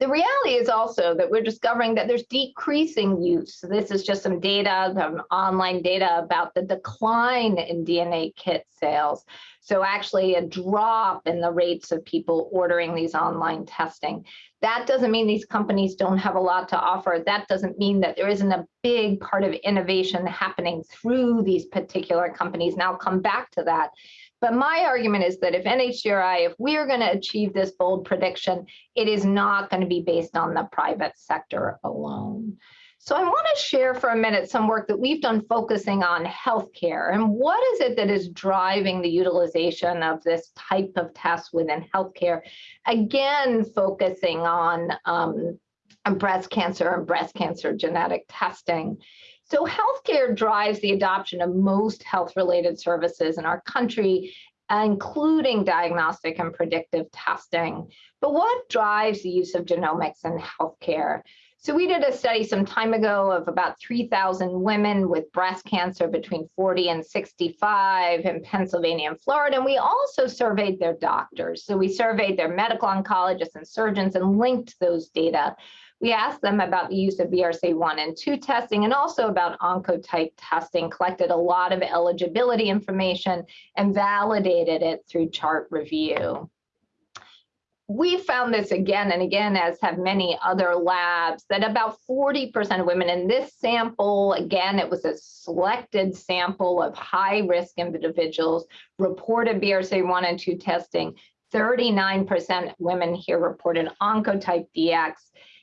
The reality is also that we're discovering that there's decreasing use. So this is just some data, some online data about the decline in DNA kit sales. So actually a drop in the rates of people ordering these online testing. That doesn't mean these companies don't have a lot to offer. That doesn't mean that there isn't a big part of innovation happening through these particular companies. And I'll come back to that. But my argument is that if NHGRI, if we are going to achieve this bold prediction, it is not going to be based on the private sector alone. So I want to share for a minute some work that we've done focusing on healthcare and what is it that is driving the utilization of this type of test within healthcare. Again, focusing on um, breast cancer and breast cancer genetic testing. So healthcare drives the adoption of most health-related services in our country, including diagnostic and predictive testing. But what drives the use of genomics in healthcare? So we did a study some time ago of about 3,000 women with breast cancer between 40 and 65 in Pennsylvania and Florida. And we also surveyed their doctors. So we surveyed their medical oncologists and surgeons and linked those data. We asked them about the use of BRCA1 and 2 testing and also about oncotype testing, collected a lot of eligibility information and validated it through chart review we found this again and again, as have many other labs, that about 40% of women in this sample, again, it was a selected sample of high risk individuals, reported BRCA1 and 2 testing. 39% women here reported oncotype DX.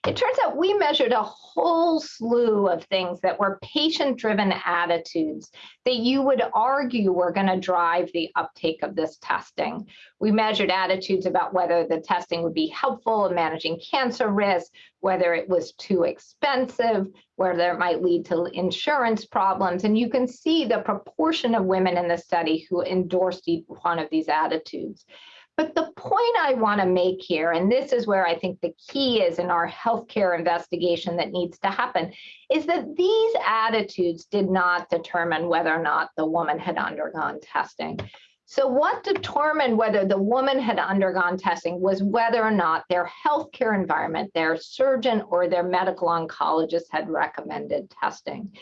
It turns out we measured a whole slew of things that were patient driven attitudes that you would argue were going to drive the uptake of this testing. We measured attitudes about whether the testing would be helpful in managing cancer risk, whether it was too expensive, whether it might lead to insurance problems. And you can see the proportion of women in the study who endorsed one of these attitudes. But the point I want to make here, and this is where I think the key is in our healthcare investigation that needs to happen, is that these attitudes did not determine whether or not the woman had undergone testing. So what determined whether the woman had undergone testing was whether or not their healthcare environment, their surgeon or their medical oncologist had recommended testing.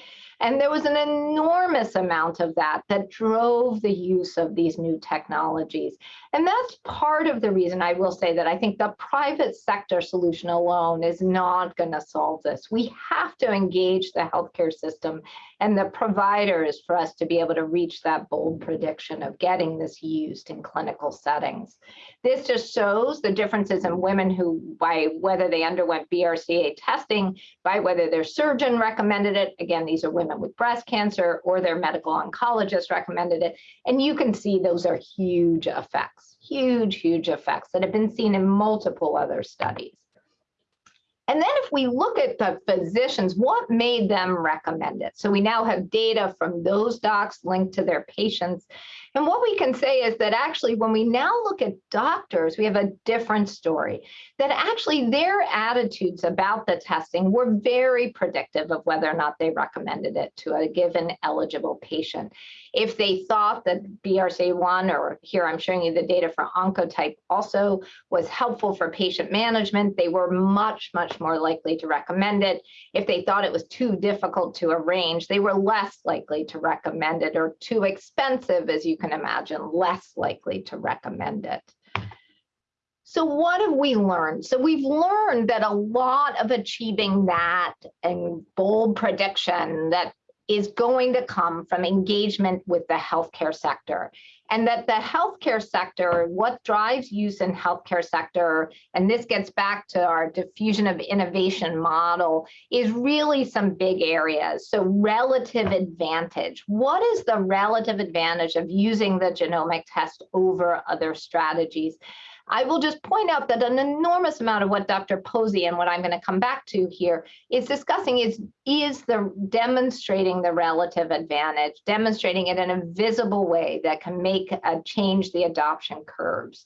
And there was an enormous amount of that that drove the use of these new technologies. And that's part of the reason I will say that I think the private sector solution alone is not going to solve this. We have to engage the healthcare system and the providers for us to be able to reach that bold prediction of getting this used in clinical settings. This just shows the differences in women who, by whether they underwent BRCA testing, by whether their surgeon recommended it. Again, these are with breast cancer or their medical oncologist recommended it. And you can see those are huge effects, huge, huge effects that have been seen in multiple other studies. And then if we look at the physicians, what made them recommend it? So we now have data from those docs linked to their patients. And what we can say is that actually, when we now look at doctors, we have a different story. That actually their attitudes about the testing were very predictive of whether or not they recommended it to a given eligible patient. If they thought that BRCA1, or here I'm showing you the data for Oncotype, also was helpful for patient management, they were much, much more likely to recommend it. If they thought it was too difficult to arrange, they were less likely to recommend it, or too expensive, as you can imagine, less likely to recommend it. So what have we learned? So we've learned that a lot of achieving that and bold prediction that is going to come from engagement with the healthcare sector. And that the healthcare sector what drives use in healthcare sector and this gets back to our diffusion of innovation model is really some big areas. So relative advantage. What is the relative advantage of using the genomic test over other strategies I will just point out that an enormous amount of what Dr. Posey and what I'm going to come back to here is discussing is, is the demonstrating the relative advantage, demonstrating it in a visible way that can make a change the adoption curves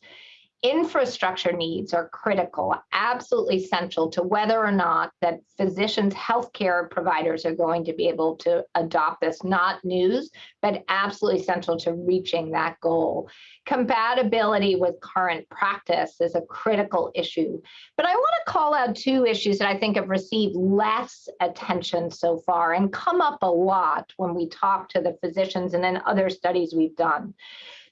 infrastructure needs are critical, absolutely central to whether or not that physicians, healthcare providers are going to be able to adopt this, not news, but absolutely central to reaching that goal. Compatibility with current practice is a critical issue. But I want to call out two issues that I think have received less attention so far and come up a lot when we talk to the physicians and then other studies we've done.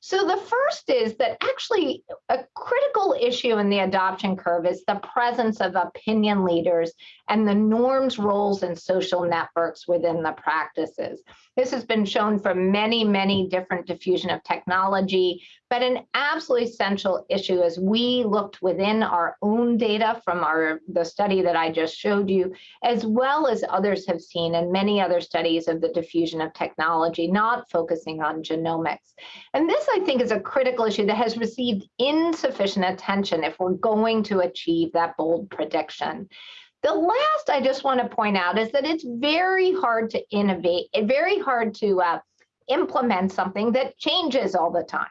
So the first is that actually a critical issue in the adoption curve is the presence of opinion leaders and the norms, roles, and social networks within the practices. This has been shown for many, many different diffusion of technology, but an absolutely essential issue as we looked within our own data from our the study that I just showed you, as well as others have seen and many other studies of the diffusion of technology, not focusing on genomics. And this, I think, is a critical issue that has received insufficient attention if we're going to achieve that bold prediction. The last I just want to point out is that it's very hard to innovate, very hard to uh, implement something that changes all the time.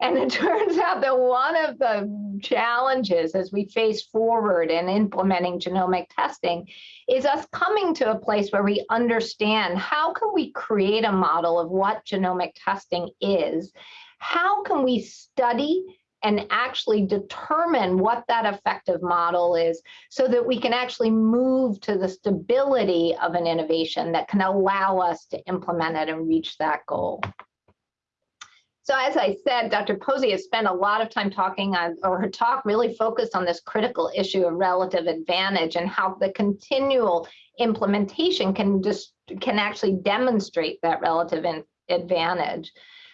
And it turns out that one of the challenges as we face forward in implementing genomic testing is us coming to a place where we understand how can we create a model of what genomic testing is? How can we study and actually determine what that effective model is so that we can actually move to the stability of an innovation that can allow us to implement it and reach that goal. So as I said, Dr. Posey has spent a lot of time talking on, or her talk really focused on this critical issue of relative advantage and how the continual implementation can just can actually demonstrate that relative advantage.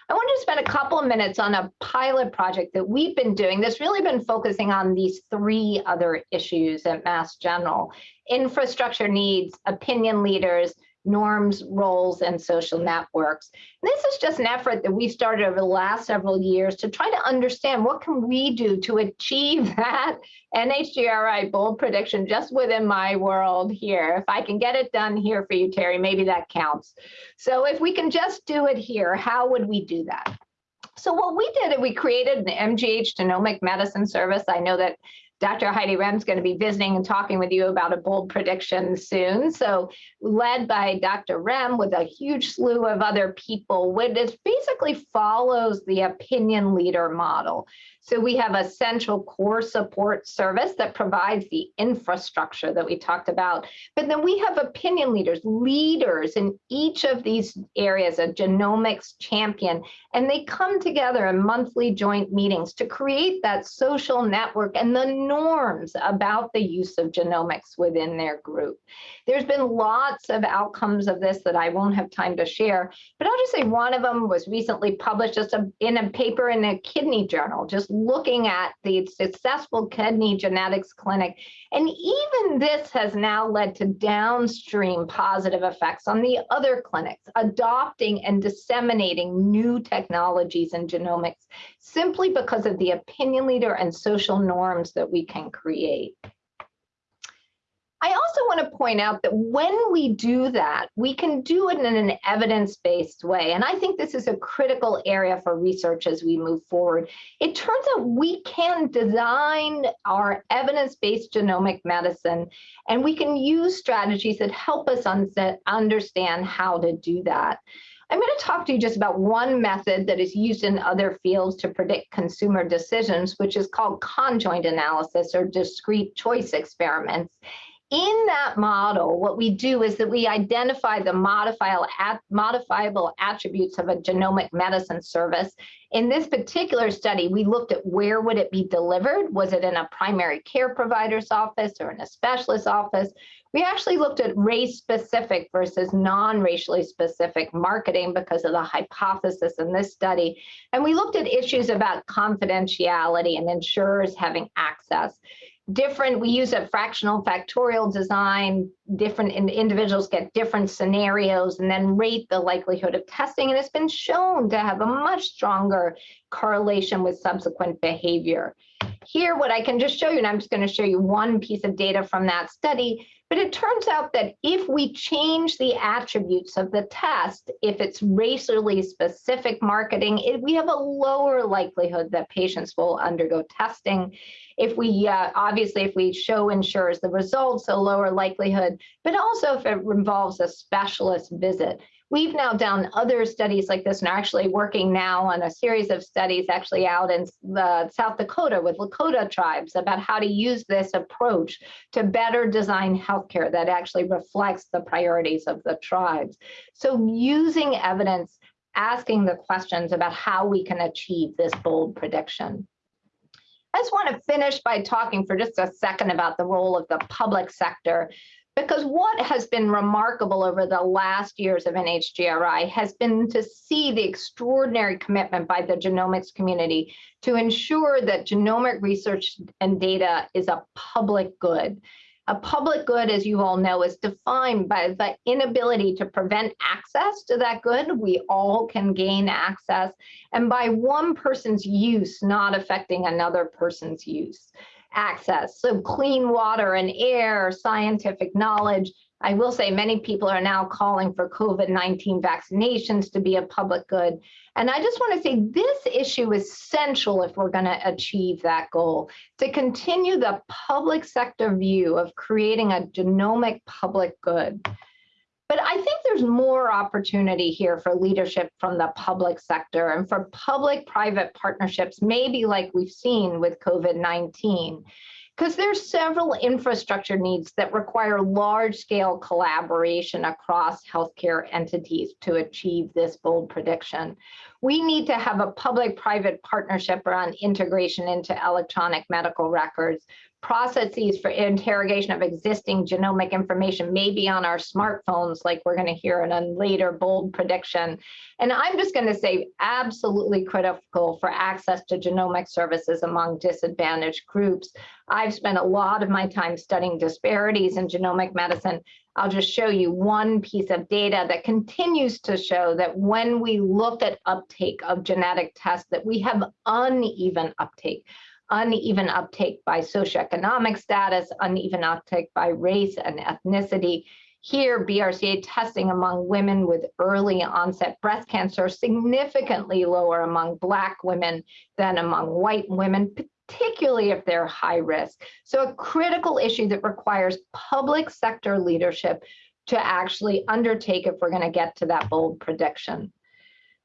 I wanted to spend a couple of minutes on a pilot project that we've been doing that's really been focusing on these three other issues at Mass General, infrastructure needs, opinion leaders, norms, roles, and social networks. And this is just an effort that we started over the last several years to try to understand what can we do to achieve that NHGRI bold prediction just within my world here. If I can get it done here for you, Terry, maybe that counts. So if we can just do it here, how would we do that? So what we did, is we created an MGH genomic medicine service. I know that Dr. Heidi Rehm's going to be visiting and talking with you about a bold prediction soon. So led by Dr. Rem with a huge slew of other people, which basically follows the opinion leader model. So we have a central core support service that provides the infrastructure that we talked about. But then we have opinion leaders, leaders in each of these areas, a genomics champion, and they come together in monthly joint meetings to create that social network and the norms about the use of genomics within their group. There's been lots of outcomes of this that I won't have time to share, but I'll just say one of them was recently published just in a paper in a kidney journal, just looking at the successful kidney genetics clinic. And even this has now led to downstream positive effects on the other clinics, adopting and disseminating new technologies in genomics simply because of the opinion leader and social norms that we can create. I also want to point out that when we do that, we can do it in an evidence-based way. And I think this is a critical area for research as we move forward. It turns out we can design our evidence-based genomic medicine, and we can use strategies that help us understand how to do that. I'm going to talk to you just about one method that is used in other fields to predict consumer decisions, which is called conjoint analysis or discrete choice experiments in that model, what we do is that we identify the modifiable, modifiable attributes of a genomic medicine service. In this particular study, we looked at where would it be delivered? Was it in a primary care provider's office or in a specialist office? We actually looked at race specific versus non-racially specific marketing because of the hypothesis in this study. And we looked at issues about confidentiality and insurers having access different, we use a fractional factorial design, different in, individuals get different scenarios and then rate the likelihood of testing. And it's been shown to have a much stronger correlation with subsequent behavior. Here, what I can just show you, and I'm just going to show you one piece of data from that study, but it turns out that if we change the attributes of the test, if it's racially specific marketing, it, we have a lower likelihood that patients will undergo testing. If we, uh, obviously, if we show insurers the results, a lower likelihood, but also if it involves a specialist visit. We've now done other studies like this and are actually working now on a series of studies actually out in the South Dakota with Lakota tribes about how to use this approach to better design healthcare that actually reflects the priorities of the tribes. So using evidence, asking the questions about how we can achieve this bold prediction. I just want to finish by talking for just a second about the role of the public sector because what has been remarkable over the last years of NHGRI has been to see the extraordinary commitment by the genomics community to ensure that genomic research and data is a public good. A public good, as you all know, is defined by the inability to prevent access to that good. We all can gain access, and by one person's use not affecting another person's use. Access. So clean water and air, scientific knowledge. I will say many people are now calling for COVID-19 vaccinations to be a public good. And I just want to say this issue is central if we're going to achieve that goal, to continue the public sector view of creating a genomic public good. But I think there's more opportunity here for leadership from the public sector and for public-private partnerships, maybe like we've seen with COVID-19 because there's several infrastructure needs that require large scale collaboration across healthcare entities to achieve this bold prediction. We need to have a public-private partnership around integration into electronic medical records processes for interrogation of existing genomic information, may be on our smartphones, like we're going to hear in a later bold prediction. And I'm just going to say absolutely critical for access to genomic services among disadvantaged groups. I've spent a lot of my time studying disparities in genomic medicine. I'll just show you one piece of data that continues to show that when we look at uptake of genetic tests, that we have uneven uptake uneven uptake by socioeconomic status, uneven uptake by race and ethnicity. Here, BRCA testing among women with early onset breast cancer significantly lower among Black women than among white women, particularly if they're high risk. So a critical issue that requires public sector leadership to actually undertake if we're going to get to that bold prediction.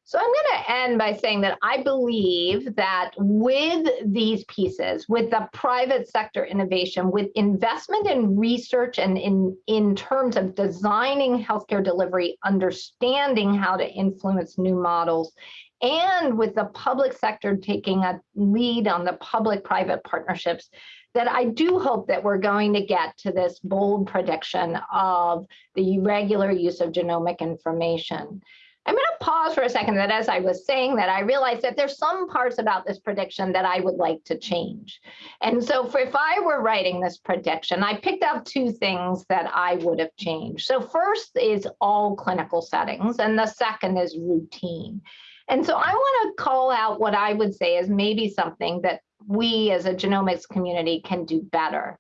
So I'm going to end by saying that I believe that with these pieces, with the private sector innovation, with investment in research and in, in terms of designing healthcare delivery, understanding how to influence new models, and with the public sector taking a lead on the public-private partnerships, that I do hope that we're going to get to this bold prediction of the regular use of genomic information. I'm going to pause for a second that as I was saying that, I realized that there's some parts about this prediction that I would like to change. And so for, if I were writing this prediction, I picked out two things that I would have changed. So first is all clinical settings, and the second is routine. And so I want to call out what I would say is maybe something that we as a genomics community can do better.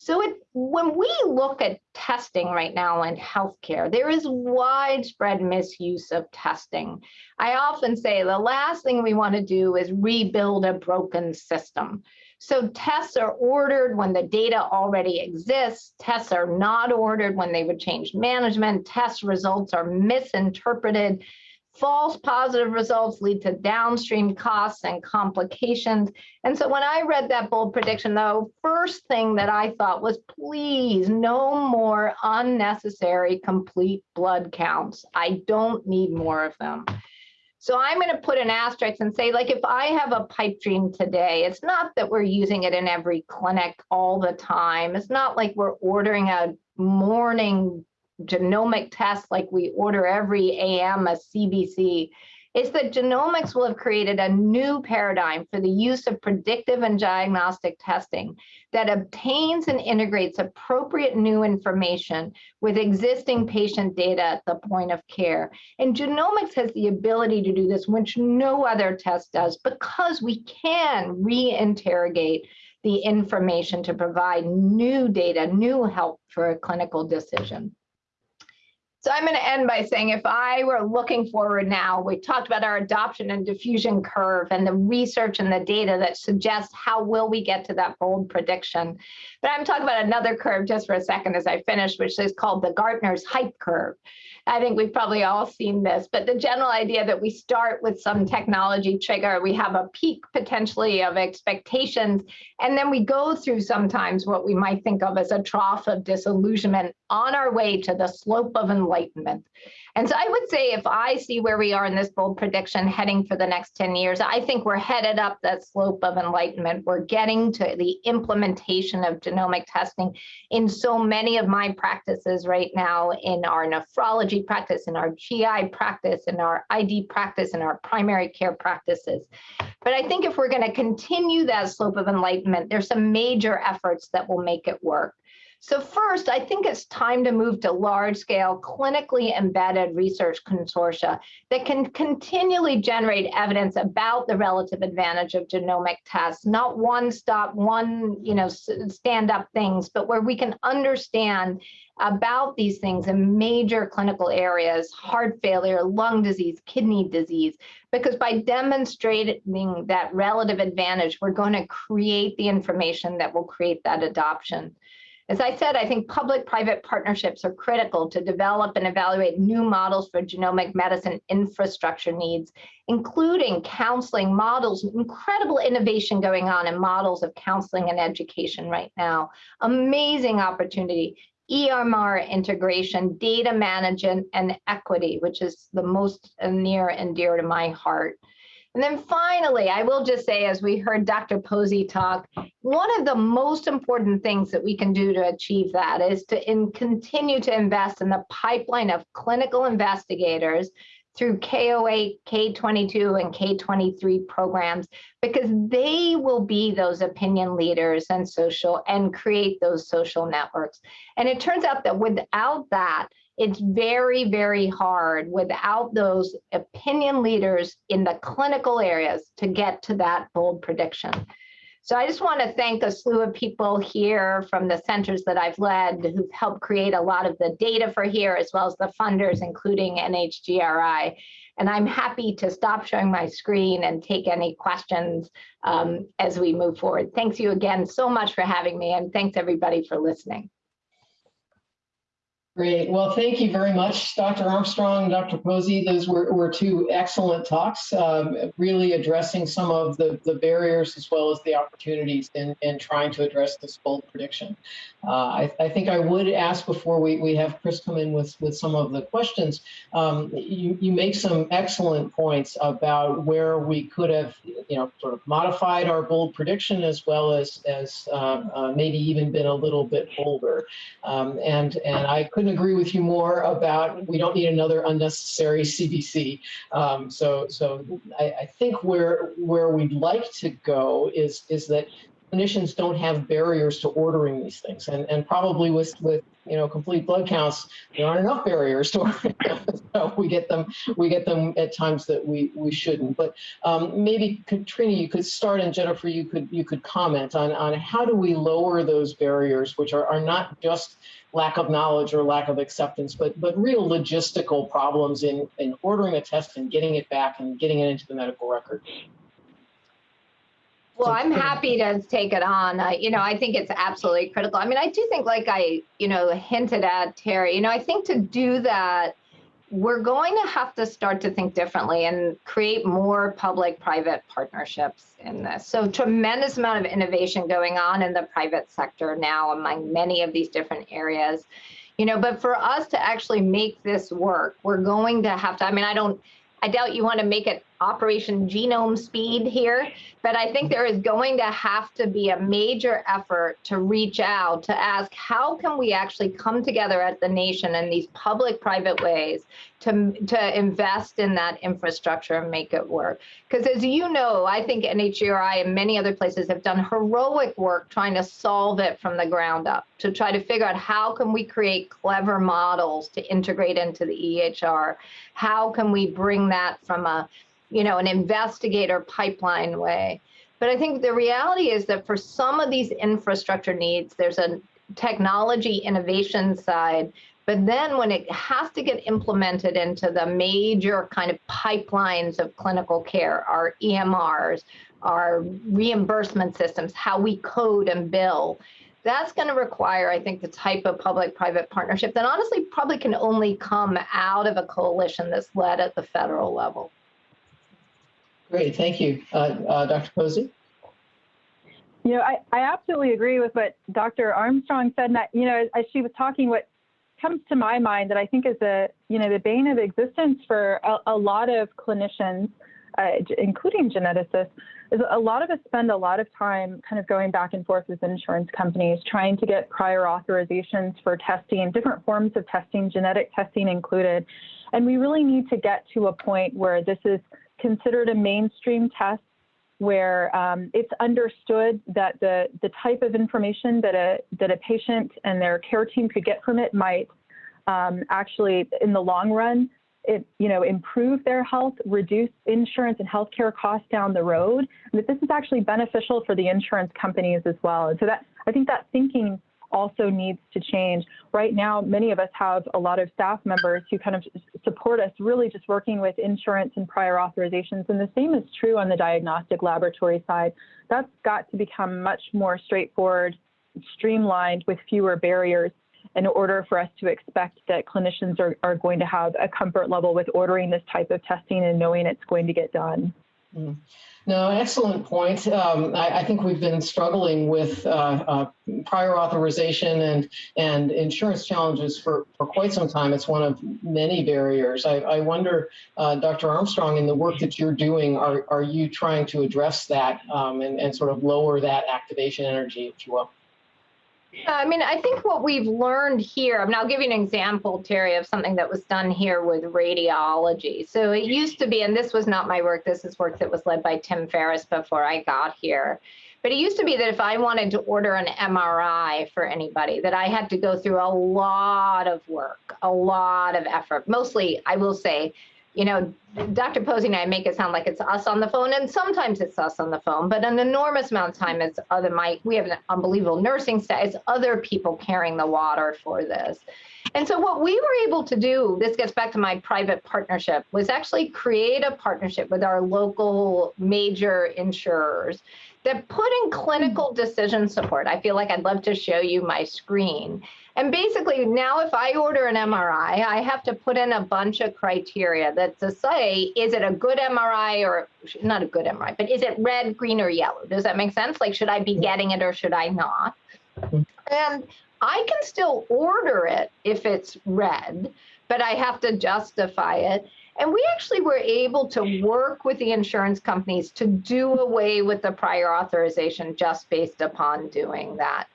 So it, when we look at testing right now in healthcare, there is widespread misuse of testing. I often say the last thing we want to do is rebuild a broken system. So tests are ordered when the data already exists. Tests are not ordered when they would change management. Test results are misinterpreted. False positive results lead to downstream costs and complications. And so when I read that bold prediction, though, first thing that I thought was, please, no more unnecessary complete blood counts. I don't need more of them. So I'm going to put an asterisk and say, like, if I have a pipe dream today, it's not that we're using it in every clinic all the time. It's not like we're ordering a morning genomic tests like we order every AM a CBC, is that genomics will have created a new paradigm for the use of predictive and diagnostic testing that obtains and integrates appropriate new information with existing patient data at the point of care. And genomics has the ability to do this, which no other test does, because we can reinterrogate the information to provide new data, new help for a clinical decision. So I'm going to end by saying if I were looking forward now, we talked about our adoption and diffusion curve and the research and the data that suggests how will we get to that bold prediction. But I'm talking about another curve just for a second as I finish, which is called the Gartner's hype curve. I think we've probably all seen this, but the general idea that we start with some technology trigger, we have a peak potentially of expectations, and then we go through sometimes what we might think of as a trough of disillusionment on our way to the slope of enlightenment. And so I would say if I see where we are in this bold prediction heading for the next 10 years, I think we're headed up that slope of enlightenment. We're getting to the implementation of genomic testing in so many of my practices right now in our nephrology practice, in our GI practice, in our ID practice, in our primary care practices. But I think if we're going to continue that slope of enlightenment, there's some major efforts that will make it work. So first, I think it's time to move to large-scale, clinically embedded research consortia that can continually generate evidence about the relative advantage of genomic tests, not one-stop, one, you know, stand-up things, but where we can understand about these things in major clinical areas, heart failure, lung disease, kidney disease, because by demonstrating that relative advantage, we're going to create the information that will create that adoption. As I said, I think public-private partnerships are critical to develop and evaluate new models for genomic medicine infrastructure needs, including counseling models, incredible innovation going on in models of counseling and education right now. Amazing opportunity. EMR integration, data management, and equity, which is the most near and dear to my heart. And then finally, I will just say, as we heard Dr. Posey talk, one of the most important things that we can do to achieve that is to in, continue to invest in the pipeline of clinical investigators through K08, K22, and K23 programs, because they will be those opinion leaders and social and create those social networks. And it turns out that without that, it's very, very hard without those opinion leaders in the clinical areas to get to that bold prediction. So I just want to thank a slew of people here from the centers that I've led who've helped create a lot of the data for here, as well as the funders, including NHGRI. And I'm happy to stop showing my screen and take any questions um, as we move forward. Thanks you again so much for having me, and thanks everybody for listening. Great. Well, thank you very much, Dr. Armstrong, Dr. Posey. Those were, were two excellent talks, um, really addressing some of the, the barriers as well as the opportunities in, in trying to address this bold prediction. Uh, I, I, think I would ask before we, we have Chris come in with, with some of the questions. Um, you, you make some excellent points about where we could have, you know, sort of modified our bold prediction as well as, as uh, uh, maybe even been a little bit bolder. Um, and, and I couldn't couldn't agree with you more about we don't need another unnecessary CBC. Um, so so I, I, think where where we'd like to go is is that clinicians don't have barriers to ordering these things, and and probably with with you know complete blood counts there aren't enough barriers to ordering so we get them we get them at times that we we shouldn't. But um, maybe Katrina, you could start, and Jennifer, you could you could comment on on how do we lower those barriers, which are are not just lack of knowledge or lack of acceptance, but but real logistical problems in in ordering a test and getting it back and getting it into the medical record. Well, I'm happy to take it on. Uh, you know, I think it's absolutely critical. I mean, I do think, like I, you know, hinted at Terry, you know, I think to do that, we're going to have to start to think differently and create more public-private partnerships in this. So tremendous amount of innovation going on in the private sector now among many of these different areas. You know, but for us to actually make this work, we're going to have to, I mean, I don't, I doubt you want to make it Operation Genome Speed here, but I think there is going to have to be a major effort to reach out to ask how can we actually come together at the nation in these public-private ways to, to invest in that infrastructure and make it work. Because as you know, I think NHGRI and many other places have done heroic work trying to solve it from the ground up, to try to figure out how can we create clever models to integrate into the EHR? How can we bring that from a you know, an investigator pipeline way. But I think the reality is that for some of these infrastructure needs, there's a technology innovation side, but then when it has to get implemented into the major kind of pipelines of clinical care, our EMRs, our reimbursement systems, how we code and bill, that's going to require, I think, the type of public-private partnership that honestly probably can only come out of a coalition that's led at the federal level. Great, thank you. Uh, uh, Dr. Posey? You know, I, I absolutely agree with what Dr. Armstrong said. And that, you know, as she was talking, what comes to my mind that I think is a, you know, the bane of existence for a, a lot of clinicians, uh, including geneticists, is a lot of us spend a lot of time kind of going back and forth with insurance companies, trying to get prior authorizations for testing, different forms of testing, genetic testing included. And we really need to get to a point where this is considered a mainstream test where um, it's understood that the, the type of information that a, that a patient and their care team could get from it might um, actually, in the long run, it, you know, improve their health, reduce insurance and healthcare costs down the road, and that this is actually beneficial for the insurance companies as well. And so that I think that thinking also needs to change. Right now, many of us have a lot of staff members who kind of support us really just working with insurance and prior authorizations. And the same is true on the diagnostic laboratory side. That's got to become much more straightforward, streamlined with fewer barriers in order for us to expect that clinicians are, are going to have a comfort level with ordering this type of testing and knowing it's going to get done. Mm. No, excellent point. Um, I, I, think we've been struggling with uh, uh, prior authorization and and insurance challenges for, for quite some time. It's one of many barriers. I, I wonder, uh, Dr. Armstrong, in the work that you're doing, are, are you trying to address that um, and, and sort of lower that activation energy, if you will? I mean, I think what we've learned here, I mean, I'll give you an example, Terry, of something that was done here with radiology. So it used to be, and this was not my work, this is work that was led by Tim Ferris before I got here. But it used to be that if I wanted to order an MRI for anybody, that I had to go through a lot of work, a lot of effort. Mostly, I will say, you know, Dr. Posey and I make it sound like it's us on the phone, and sometimes it's us on the phone, but an enormous amount of time it's other my we have an unbelievable nursing staff, it's other people carrying the water for this. And so what we were able to do, this gets back to my private partnership, was actually create a partnership with our local major insurers that put in clinical decision support. I feel like I'd love to show you my screen. And basically now if I order an MRI, I have to put in a bunch of criteria that to say, is it a good MRI or not a good MRI, but is it red, green, or yellow? Does that make sense? Like, should I be getting it or should I not? Mm-hmm. And I can still order it if it's red, but I have to justify it. And we actually were able to work with the insurance companies to do away with the prior authorization just based upon doing that.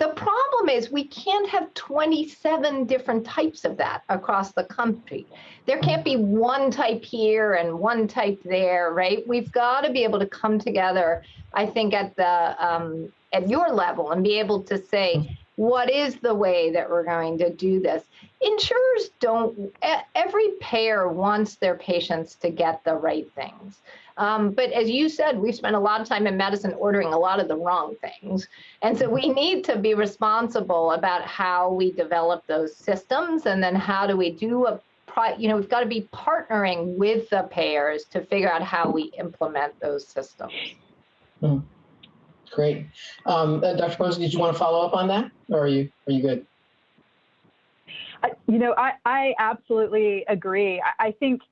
The problem is we can't have 27 different types of that across the country. There can't be one type here and one type there, right? We've got to be able to come together, I think, at the um, at your level and be able to say, what is the way that we're going to do this? Insurers don't, every payer wants their patients to get the right things. Um, but as you said, we've spent a lot of time in medicine ordering a lot of the wrong things. And so we need to be responsible about how we develop those systems and then how do we do a you know, we've got to be partnering with the payers to figure out how we implement those systems. Hmm. Great. Um, uh, Dr. Posey, did you want to follow up on that or are you, are you good? I, you know, I, I absolutely agree. I, I think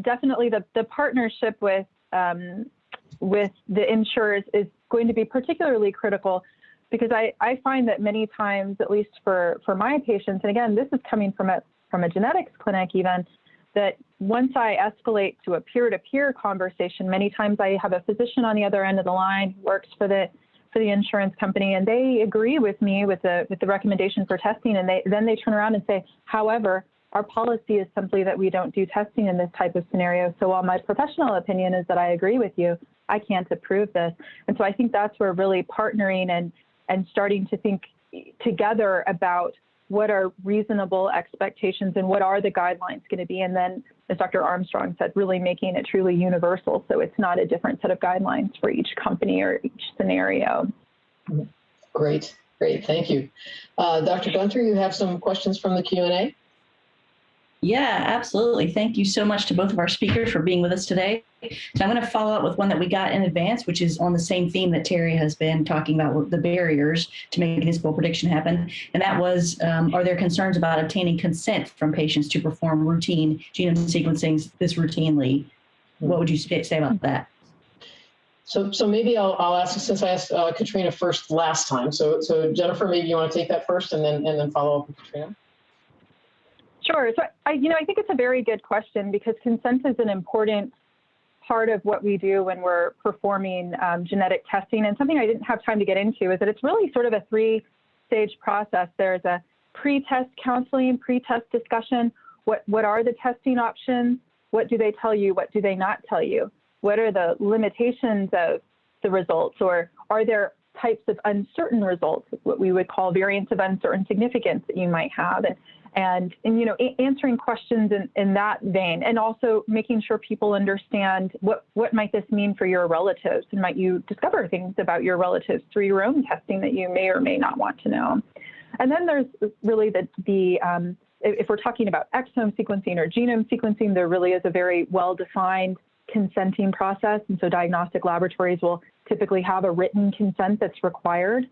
definitely the, the partnership with um, with the insurers is going to be particularly critical because I, I find that many times, at least for, for my patients, and again, this is coming from a, from a genetics clinic even, that once I escalate to a peer-to-peer conversation, many times I have a physician on the other end of the line who works for the for the insurance company, and they agree with me with the with the recommendation for testing, and they then they turn around and say, however, our policy is simply that we don't do testing in this type of scenario. So while my professional opinion is that I agree with you, I can't approve this. And so I think that's where really partnering and, and starting to think together about what are reasonable expectations and what are the guidelines going to be. And then, as Dr. Armstrong said, really making it truly universal. So it's not a different set of guidelines for each company or each scenario. Great, great. Thank you. Uh, Dr. Gunter, you have some questions from the Q&A? Yeah, absolutely. Thank you so much to both of our speakers for being with us today. So I'm going to follow up with one that we got in advance, which is on the same theme that Terry has been talking about the barriers to making this bold prediction happen. And that was, um, are there concerns about obtaining consent from patients to perform routine genome sequencing this routinely? What would you say about that? So, so maybe I'll, I'll ask since I asked uh, Katrina first last time. So, so Jennifer, maybe you want to take that first and then and then follow up with Katrina. Sure. So I, you know, I think it's a very good question because consent is an important part of what we do when we're performing um, genetic testing. And something I didn't have time to get into is that it's really sort of a three-stage process. There's a pre-test counseling, pre-test discussion. What what are the testing options? What do they tell you? What do they not tell you? What are the limitations of the results, or are there types of uncertain results, what we would call variants of uncertain significance that you might have, and and, and you know answering questions in, in that vein, and also making sure people understand what what might this mean for your relatives, and might you discover things about your relatives through your own testing that you may or may not want to know. And then there's really the the um, if we're talking about exome sequencing or genome sequencing, there really is a very well-defined consenting process. And so diagnostic laboratories will typically have a written consent that's required.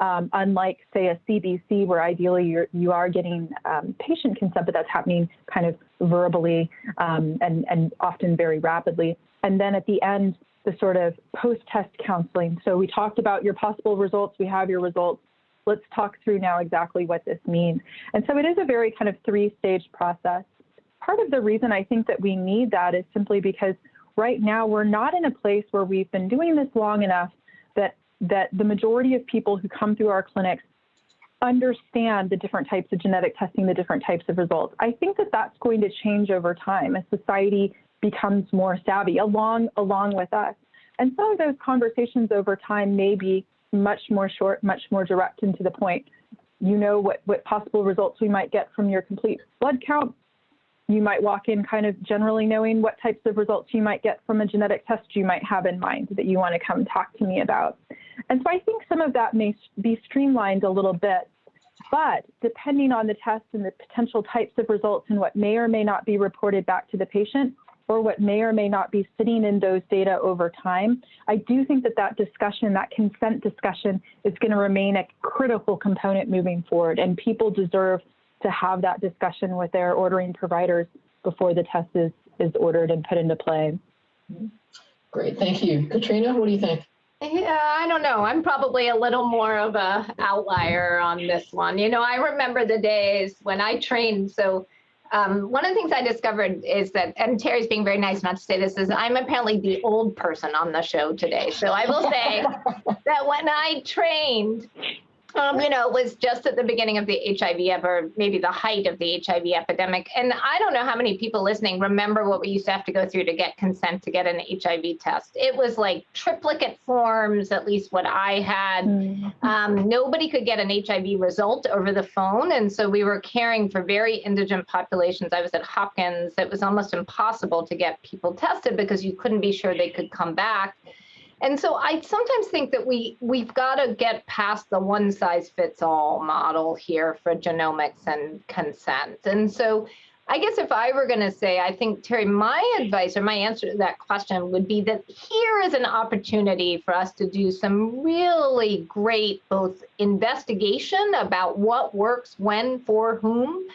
Um, unlike, say, a CBC, where ideally you're, you are getting um, patient consent, but that's happening kind of verbally um, and, and often very rapidly. And then at the end, the sort of post-test counseling. So we talked about your possible results. We have your results. Let's talk through now exactly what this means. And so it is a very kind of three-stage process. Part of the reason I think that we need that is simply because right now we're not in a place where we've been doing this long enough that the majority of people who come through our clinics understand the different types of genetic testing, the different types of results. I think that that's going to change over time as society becomes more savvy along along with us. And some of those conversations over time may be much more short, much more direct and to the point. You know what, what possible results we might get from your complete blood count you might walk in kind of generally knowing what types of results you might get from a genetic test you might have in mind that you want to come talk to me about. And so I think some of that may be streamlined a little bit, but depending on the test and the potential types of results and what may or may not be reported back to the patient, or what may or may not be sitting in those data over time, I do think that that discussion, that consent discussion, is going to remain a critical component moving forward. And people deserve to have that discussion with their ordering providers before the test is, is ordered and put into play. Great, thank you. Katrina, what do you think? Yeah, I don't know. I'm probably a little more of a outlier on this one. You know, I remember the days when I trained. So um, one of the things I discovered is that, and Terry's being very nice not to say this, is I'm apparently the old person on the show today. So I will say that when I trained, um, you know, it was just at the beginning of the HIV or maybe the height of the HIV epidemic. And I don't know how many people listening remember what we used to have to go through to get consent to get an HIV test. It was like triplicate forms, at least what I had. Mm-hmm. Um, nobody could get an HIV result over the phone. And so we were caring for very indigent populations. I was at Hopkins. It was almost impossible to get people tested because you couldn't be sure they could come back. And so I sometimes think that we we've got to get past the one size fits all model here for genomics and consent. And so I guess if I were going to say, I think, Terry, my advice or my answer to that question would be that here is an opportunity for us to do some really great both investigation about what works when for whom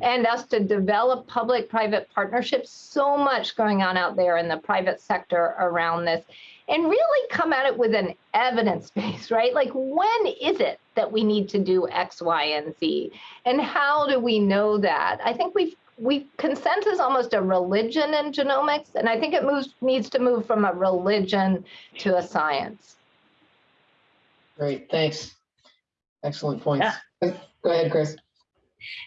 and us to develop public private partnerships. So much going on out there in the private sector around this and really come at it with an evidence base, right? Like, when is it that we need to do X, Y, and Z? And how do we know that? I think we've we consent is almost a religion in genomics, and I think it moves needs to move from a religion to a science. Great, thanks. Excellent points. Yeah. Go ahead, Chris.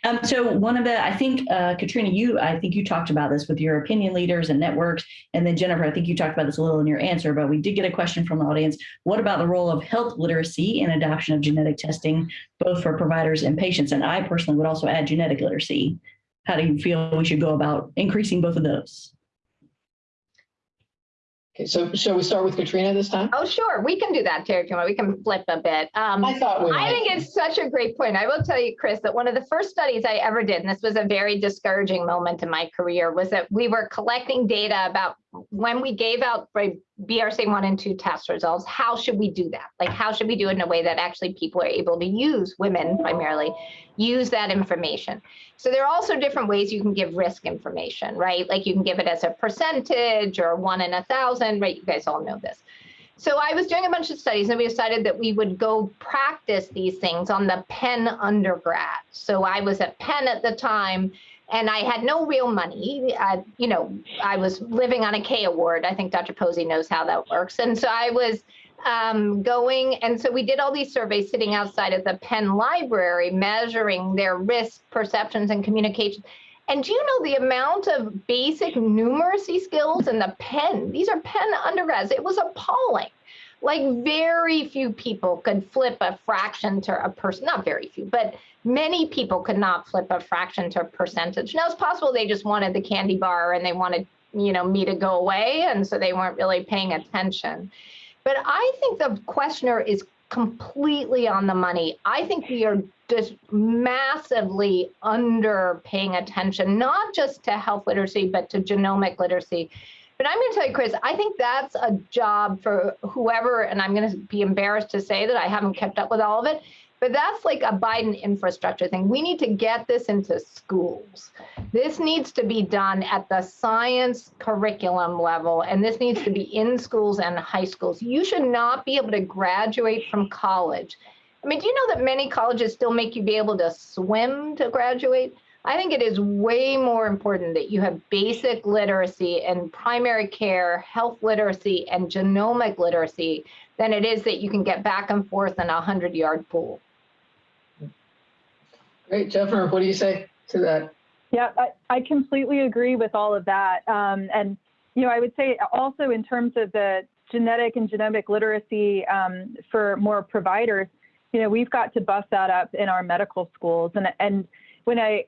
Um, so one of the, I think, uh, Katrina, you, I think you talked about this with your opinion leaders and networks. And then Jennifer, I think you talked about this a little in your answer, but we did get a question from the audience. What about the role of health literacy in adoption of genetic testing, both for providers and patients? And I personally would also add genetic literacy. How do you feel we should go about increasing both of those? Okay, so shall we start with Katrina this time? Oh, sure. We can do that, Terry, if you want. We can flip a bit. Um, I thought we I think it's such a great point. I will tell you, Chris, that one of the first studies I ever did, and this was a very discouraging moment in my career, was that we were collecting data about when we gave out BRCA1 and 2 test results, how should we do that? Like, how should we do it in a way that actually people are able to use, women primarily, use that information? So there are also different ways you can give risk information, right? Like you can give it as a percentage or one in a thousand, right? You guys all know this. So I was doing a bunch of studies and we decided that we would go practice these things on the Penn undergrad. So I was at Penn at the time and I had no real money. I, you know, I was living on a K award. I think Dr. Posey knows how that works. And so I was um, going, and so we did all these surveys sitting outside of the Penn Library, measuring their risk perceptions and communication. And do you know the amount of basic numeracy skills in the Penn? These are Penn undergrads. It was appalling. like very few people could flip a fraction to a person, not very few, but many people could not flip a fraction to a percentage. Now it's possible they just wanted the candy bar and they wanted, you know, me to go away. And so they weren't really paying attention. But I think the questioner is completely on the money. I think we are just massively under paying attention, not just to health literacy, but to genomic literacy. But I'm going to tell you, Chris, I think that's a job for whoever, and I'm going to be embarrassed to say that I haven't kept up with all of it, but that's like a Biden infrastructure thing. We need to get this into schools. This needs to be done at the science curriculum level, and this needs to be in schools and high schools. You should not be able to graduate from college. I mean, do you know that many colleges still make you be able to swim to graduate? I think it is way more important that you have basic literacy and primary care, health literacy, and genomic literacy than it is that you can get back and forth in a 100 yard pool. Great, Jennifer, what do you say to that? Yeah, I, I completely agree with all of that. Um, and, you know, I would say also in terms of the genetic and genomic literacy um, for more providers, you know, we've got to bust that up in our medical schools. And, and when I,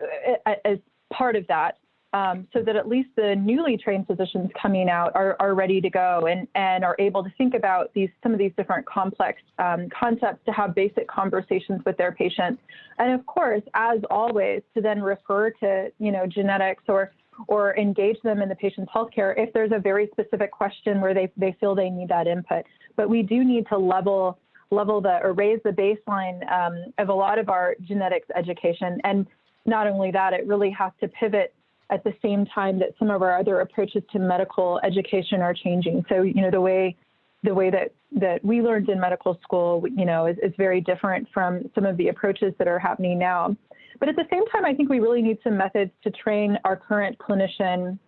as part of that, um, so that at least the newly trained physicians coming out are, are ready to go and, and are able to think about these some of these different complex um, concepts to have basic conversations with their patients. And of course, as always, to then refer to you know genetics or or engage them in the patient's healthcare if there's a very specific question where they, they feel they need that input. But we do need to level level the or raise the baseline um, of a lot of our genetics education. And not only that, it really has to pivot at the same time that some of our other approaches to medical education are changing. So, you know, the way the way that that we learned in medical school, you know, is, is very different from some of the approaches that are happening now. But at the same time, I think we really need some methods to train our current clinician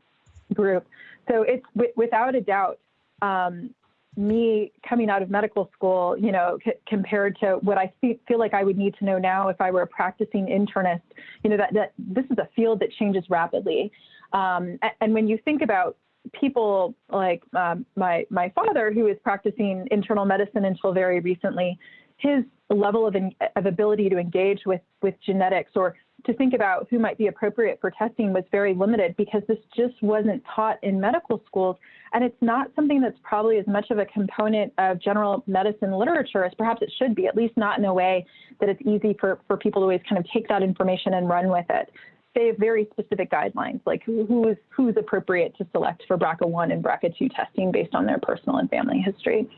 group. So it's without a doubt, um, me coming out of medical school, you know, compared to what I feel like I would need to know now if I were a practicing internist, you know, that, that this is a field that changes rapidly. Um, and when you think about people like um, my my father, who is practicing internal medicine until very recently, his level of, of ability to engage with with genetics or to think about who might be appropriate for testing was very limited because this just wasn't taught in medical schools. And it's not something that's probably as much of a component of general medicine literature as perhaps it should be, at least not in a way that it's easy for, for people to always kind of take that information and run with it. They have very specific guidelines, like who, who is who's appropriate to select for BRCA1 and BRCA2 testing based on their personal and family history.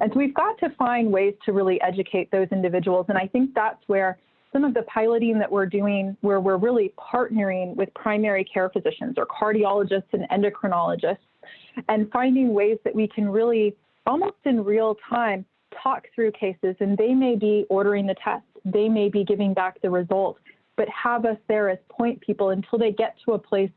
And so we've got to find ways to really educate those individuals. And I think that's where some of the piloting that we're doing where we're really partnering with primary care physicians or cardiologists and endocrinologists and finding ways that we can really almost in real time talk through cases. And they may be ordering the test. They may be giving back the result but have us there as point people until they get to a place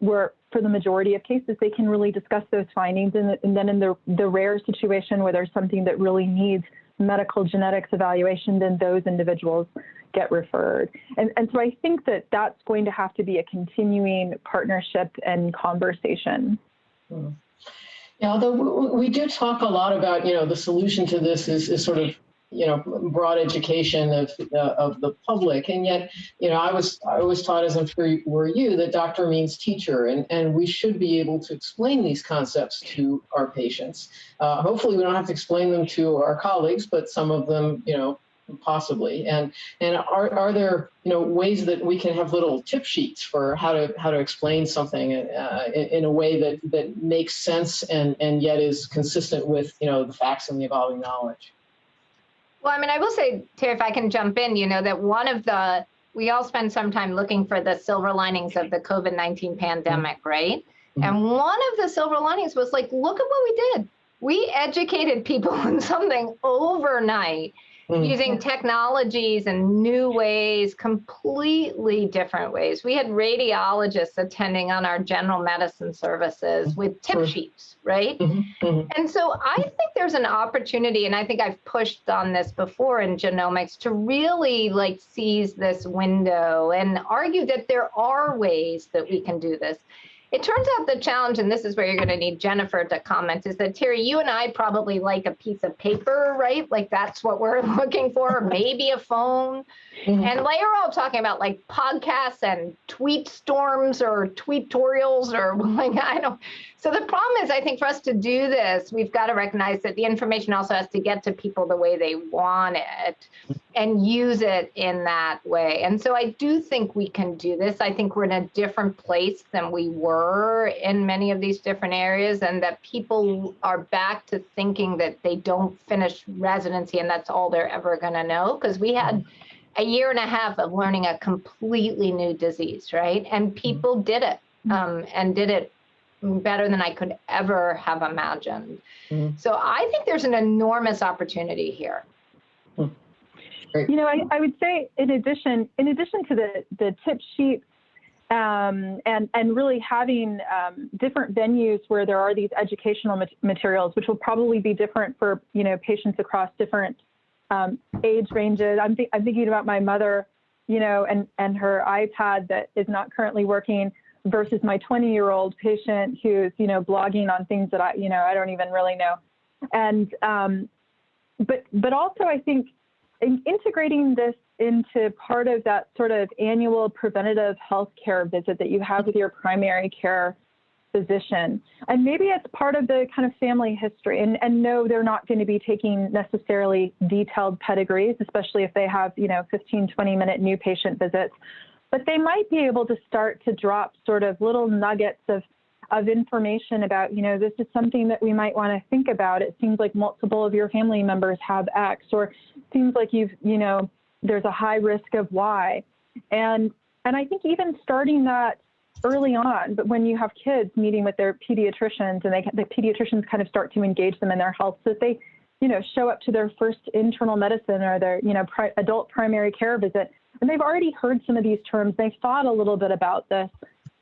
where for the majority of cases they can really discuss those findings. And, and then in the, the rare situation where there's something that really needs medical genetics evaluation then those individuals get referred. And, and so I think that that's going to have to be a continuing partnership and conversation. Hmm. Yeah, although we do talk a lot about, you know, the solution to this is, is sort of, you know, broad education of, uh, of the public. And yet, you know, I was, I was taught, as I'm sure were you, that doctor means teacher. And, and we should be able to explain these concepts to our patients. Uh, hopefully we don't have to explain them to our colleagues, but some of them, you know, possibly and and are, are there you know ways that we can have little tip sheets for how to how to explain something uh, in, in, a way that that makes sense and and yet is consistent with you know the facts and the evolving knowledge well i mean i will say Terry, if i can jump in you know that one of the we all spend some time looking for the silver linings of the covid-19 pandemic mm-hmm. right mm-hmm. and one of the silver linings was like look at what we did we educated people on something overnight mm. using technologies and new ways, completely different ways. We had radiologists attending on our general medicine services with tip sure. sheets, right? Mm-hmm. Mm-hmm. And so I think there's an opportunity, and I think I've pushed on this before in genomics to really like seize this window and argue that there are ways that we can do this. It turns out the challenge, and this is where you're going to need Jennifer to comment, is that Terry, you and I probably like a piece of paper, right? Like that's what we're looking for, maybe a phone. Mhm. And like you're all talking about like podcasts and tweet storms or tweetorials or like I don't. So the problem is, I think for us to do this, we've got to recognize that the information also has to get to people the way they want it and use it in that way. And so I do think we can do this. I think we're in a different place than we were in many of these different areas, and that people are back to thinking that they don't finish residency and that's all they're ever going to know. Because we had a year and a half of learning a completely new disease, right? And people did it um, and did it better than I could ever have imagined. Mhm. So I think there's an enormous opportunity here. You know, I, I would say in addition, in addition to the, the tip sheet um, and, and really having um, different venues where there are these educational mat- materials, which will probably be different for, you know, patients across different um, age ranges. I'm, thi- I'm thinking about my mother, you know, and, and her iPad that is not currently working versus my 20 year old patient who's, you know, blogging on things that I, you know, I don't even really know. And, um, but, but also I think in integrating this into part of that sort of annual preventative health care visit that you have with your primary care physician. And maybe it's part of the kind of family history. And, and no, they're not going to be taking necessarily detailed pedigrees, especially if they have, you know, 15, 20 minute new patient visits. But they might be able to start to drop sort of little nuggets of of information about, you know, this is something that we might want to think about. It seems like multiple of your family members have X, or seems like you've, you know, there's a high risk of Y. And and I think even starting that early on, but when you have kids meeting with their pediatricians and they the pediatricians kind of start to engage them in their health, so that they, you know, show up to their first internal medicine or their, you know, pri- adult primary care visit, and they've already heard some of these terms, they've thought a little bit about this,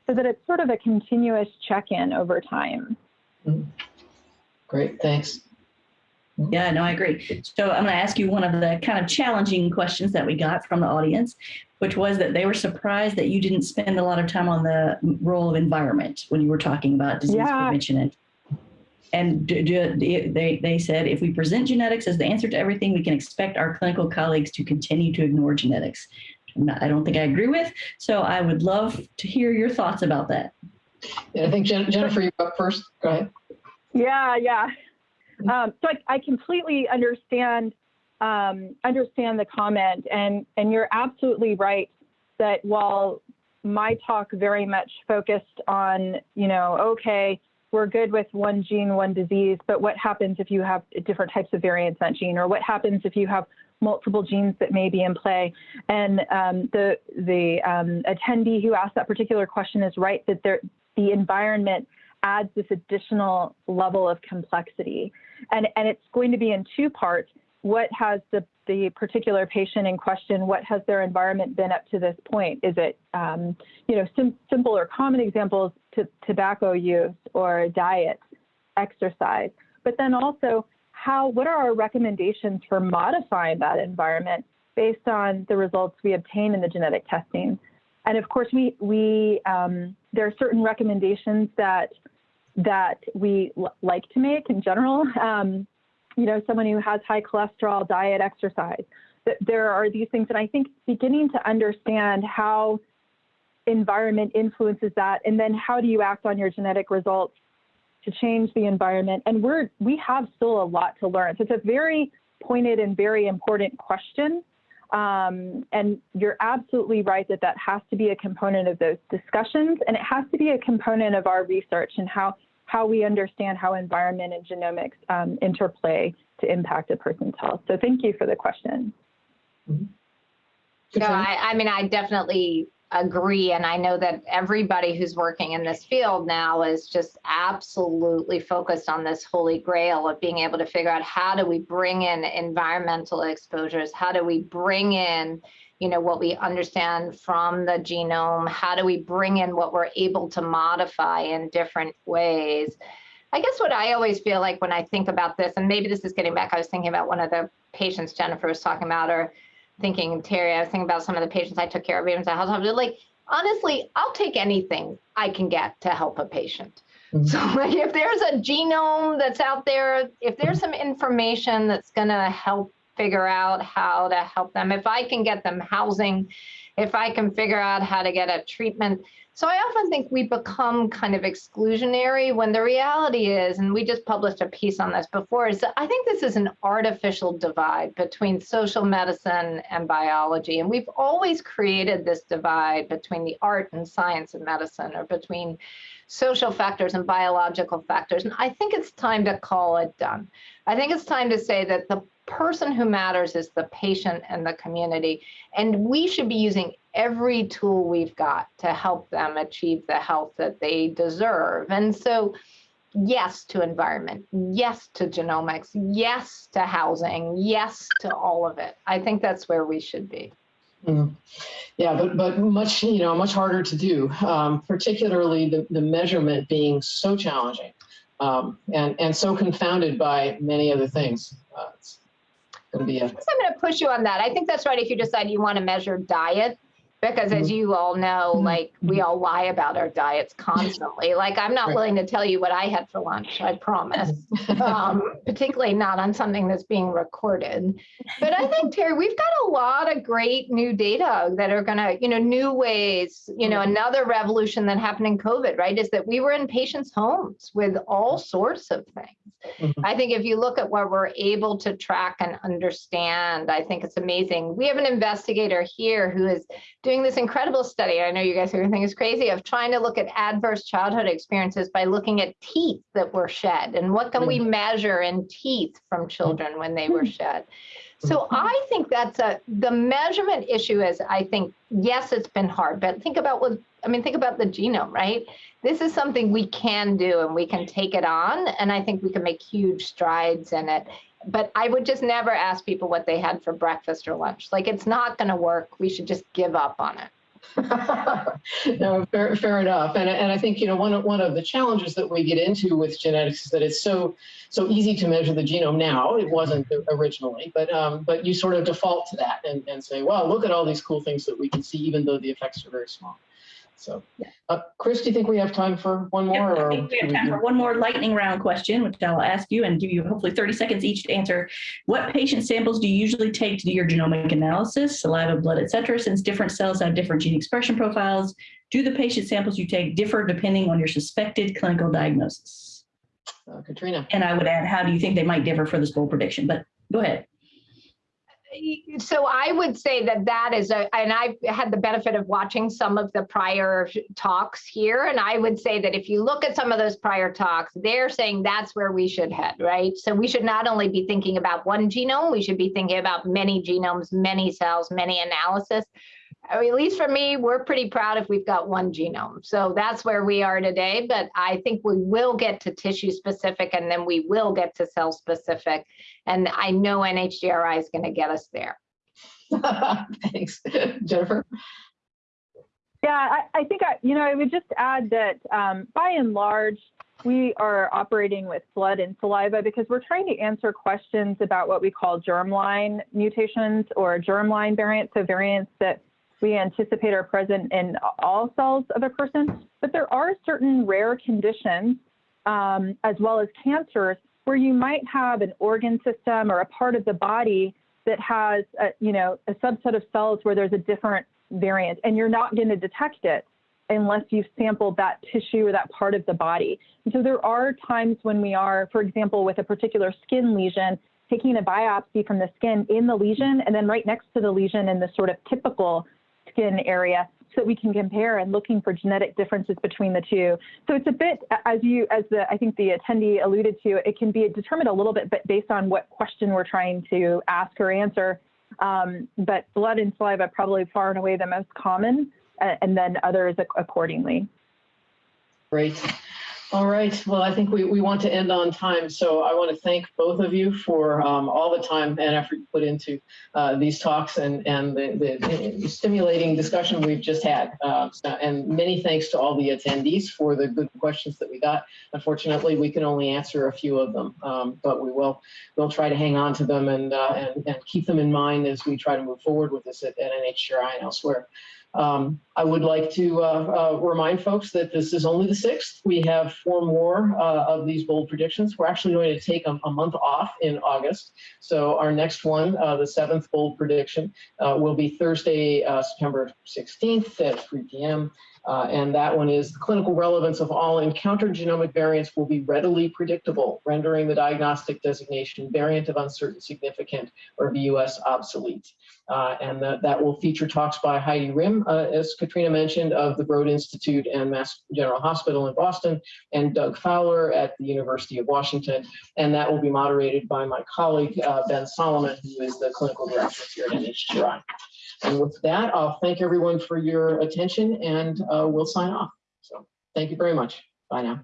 so that it's sort of a continuous check-in over time. Mm. Great, thanks. Mm. Yeah, no, I agree. So I'm going to ask you one of the kind of challenging questions that we got from the audience, which was that they were surprised that you didn't spend a lot of time on the role of environment when you were talking about disease Yeah. prevention. And, and do, do, they, they said, if we present genetics as the answer to everything, we can expect our clinical colleagues to continue to ignore genetics. No, I don't think I agree with. So I would love to hear your thoughts about that. Yeah, I think Jen- Jennifer, you're up first. Go ahead. Yeah, yeah. Um, so I, I completely understand um, understand the comment, and and you're absolutely right that while my talk very much focused on you know okay we're good with one gene one disease, but what happens if you have different types of variants in that gene, or what happens if you have multiple genes that may be in play? And um, the the um, attendee who asked that particular question is right that there the environment adds this additional level of complexity. And, and it's going to be in two parts. What has the, the particular patient in question, what has their environment been up to this point? Is it, um, you know, sim- simple or common examples to tobacco use or diet, exercise, but then also how, what are our recommendations for modifying that environment based on the results we obtain in the genetic testing? And of course, we, we um, there are certain recommendations that that we like to make in general. Um, you know, someone who has high cholesterol, diet, exercise. There are these things, and I think beginning to understand how environment influences that, and then how do you act on your genetic results to change the environment. And we're we have still a lot to learn. So it's a very pointed and very important question. Um, and you're absolutely right that that has to be a component of those discussions, and it has to be a component of our research and how how we understand how environment and genomics um, interplay to impact a person's health. So thank you for the question. No, I, I mean, I definitely agree. And I know that everybody who's working in this field now is just absolutely focused on this holy grail of being able to figure out how do we bring in environmental exposures? How do we bring in, you know, what we understand from the genome? How do we bring in what we're able to modify in different ways? I guess what I always feel like when I think about this, and maybe this is getting back, I was thinking about one of the patients Jennifer was talking about, or thinking, Terry, I was thinking about some of the patients I took care of, even at hospital. Like, honestly, I'll take anything I can get to help a patient. Mhm. So like if there's a genome that's out there, if there's some information that's gonna help figure out how to help them, if I can get them housing, if I can figure out how to get a treatment. So I often think we become kind of exclusionary when the reality is, and we just published a piece on this before, is I think this is an artificial divide between social medicine and biology. And we've always created this divide between the art and science of medicine or between social factors and biological factors. And I think it's time to call it done. I think it's time to say that the person who matters is the patient and the community. And we should be using every tool we've got to help them achieve the health that they deserve. And so, yes to environment, yes to genomics, yes to housing, yes to all of it. I think that's where we should be. Mhm. Yeah, but but much you know much harder to do, um, particularly the the measurement being so challenging, um, and and so confounded by many other things. Uh, I'm going to push you on that. I think that's right if you decide you want to measure diet, because as you all know, Mhm. like we all lie about our diets constantly. Like I'm not willing to tell you what I had for lunch, I promise. um, particularly not on something that's being recorded. But I think, Terry, we've got a lot of great new data that are going to, you know, new ways, you know, another revolution that happened in COVID, right, is that we were in patients' homes with all sorts of things. I think if you look at what we're able to track and understand, I think it's amazing. We have an investigator here who is doing this incredible study. I know you guys are going to think it's crazy of trying to look at adverse childhood experiences by looking at teeth that were shed and what can we mm. measure in teeth from children when they were mm. shed. So I think that's a the measurement issue is I think yes it's been hard but think about what I mean think about the genome right this is something we can do and we can take it on and I think we can make huge strides in it but I would just never ask people what they had for breakfast or lunch like it's not going to work we should just give up on it no, fair, fair enough. And, and I think, you know, one of, one of the challenges that we get into with genetics is that it's so, so easy to measure the genome now. It wasn't originally, but, um, but you sort of default to that and, and say, wow, look at all these cool things that we can see, even though the effects are very small. So, uh, Chris, do you think we have time for one Yep, more? I or think we have time do- for one more lightning round question, which I'll ask you and give you hopefully 30 seconds each to answer. What patient samples do you usually take to do your genomic analysis, saliva, blood, et cetera, since different cells have different gene expression profiles? Do the patient samples you take differ depending on your suspected clinical diagnosis? Uh, Katrina. And I would add, how do you think they might differ for this bold prediction? But go ahead. So I would say that that is a, and I've had the benefit of watching some of the prior talks here. And I would say that if you look at some of those prior talks, they're saying that's where we should head, right? So we should not only be thinking about one genome, we should be thinking about many genomes, many cells, many analysis. I mean, at least for me, we're pretty proud if we've got one genome. So that's where we are today. But I think we will get to tissue specific and then we will get to cell specific. And I know NHGRI is going to get us there. Thanks. Jennifer? Yeah, I, I think I, you know, I would just add that um, by and large, we are operating with blood and saliva because we're trying to answer questions about what we call germline mutations or germline variants, so variants that we anticipate are present in all cells of a person. But there are certain rare conditions, um, as well as cancers, where you might have an organ system or a part of the body that has, a, you know, a subset of cells where there's a different variant, and you're not going to detect it unless you've sampled that tissue or that part of the body. And so there are times when we are, for example, with a particular skin lesion, taking a biopsy from the skin in the lesion and then right next to the lesion in the sort of typical skin area so that we can compare and looking for genetic differences between the two. So it's a bit, as you, as the, I think the attendee alluded to, it can be determined a little bit but based on what question we're trying to ask or answer. Um, but blood and saliva probably far and away the most common, and then others accordingly. Great. All right. Well, I think we, we want to end on time. So I want to thank both of you for um, all the time and effort you put into uh, these talks and, and the, the stimulating discussion we've just had. Uh, and many thanks to all the attendees for the good questions that we got. Unfortunately, we can only answer a few of them, um, but we will we'll try to hang on to them and, uh, and, and keep them in mind as we try to move forward with this at, at NHGRI and elsewhere. Um, I would like to uh, uh, remind folks that this is only the sixth. We have four more uh, of these bold predictions. We're actually going to take a, a month off in August. So our next one, uh, the seventh bold prediction, uh, will be Thursday, uh, September 16th at 3 p.m. Uh, and that one is the clinical relevance of all encountered genomic variants will be readily predictable, rendering the diagnostic designation variant of uncertain significant or VUS obsolete. Uh, and that, that will feature talks by Heidi Rehm, uh, as Katrina mentioned, of the Broad Institute and Mass General Hospital in Boston, and Doug Fowler at the University of Washington. And that will be moderated by my colleague, uh, Ben Solomon, who is the clinical director here at NHGRI. And with that, I'll thank everyone for your attention and uh, we'll sign off. So thank you very much. Bye now.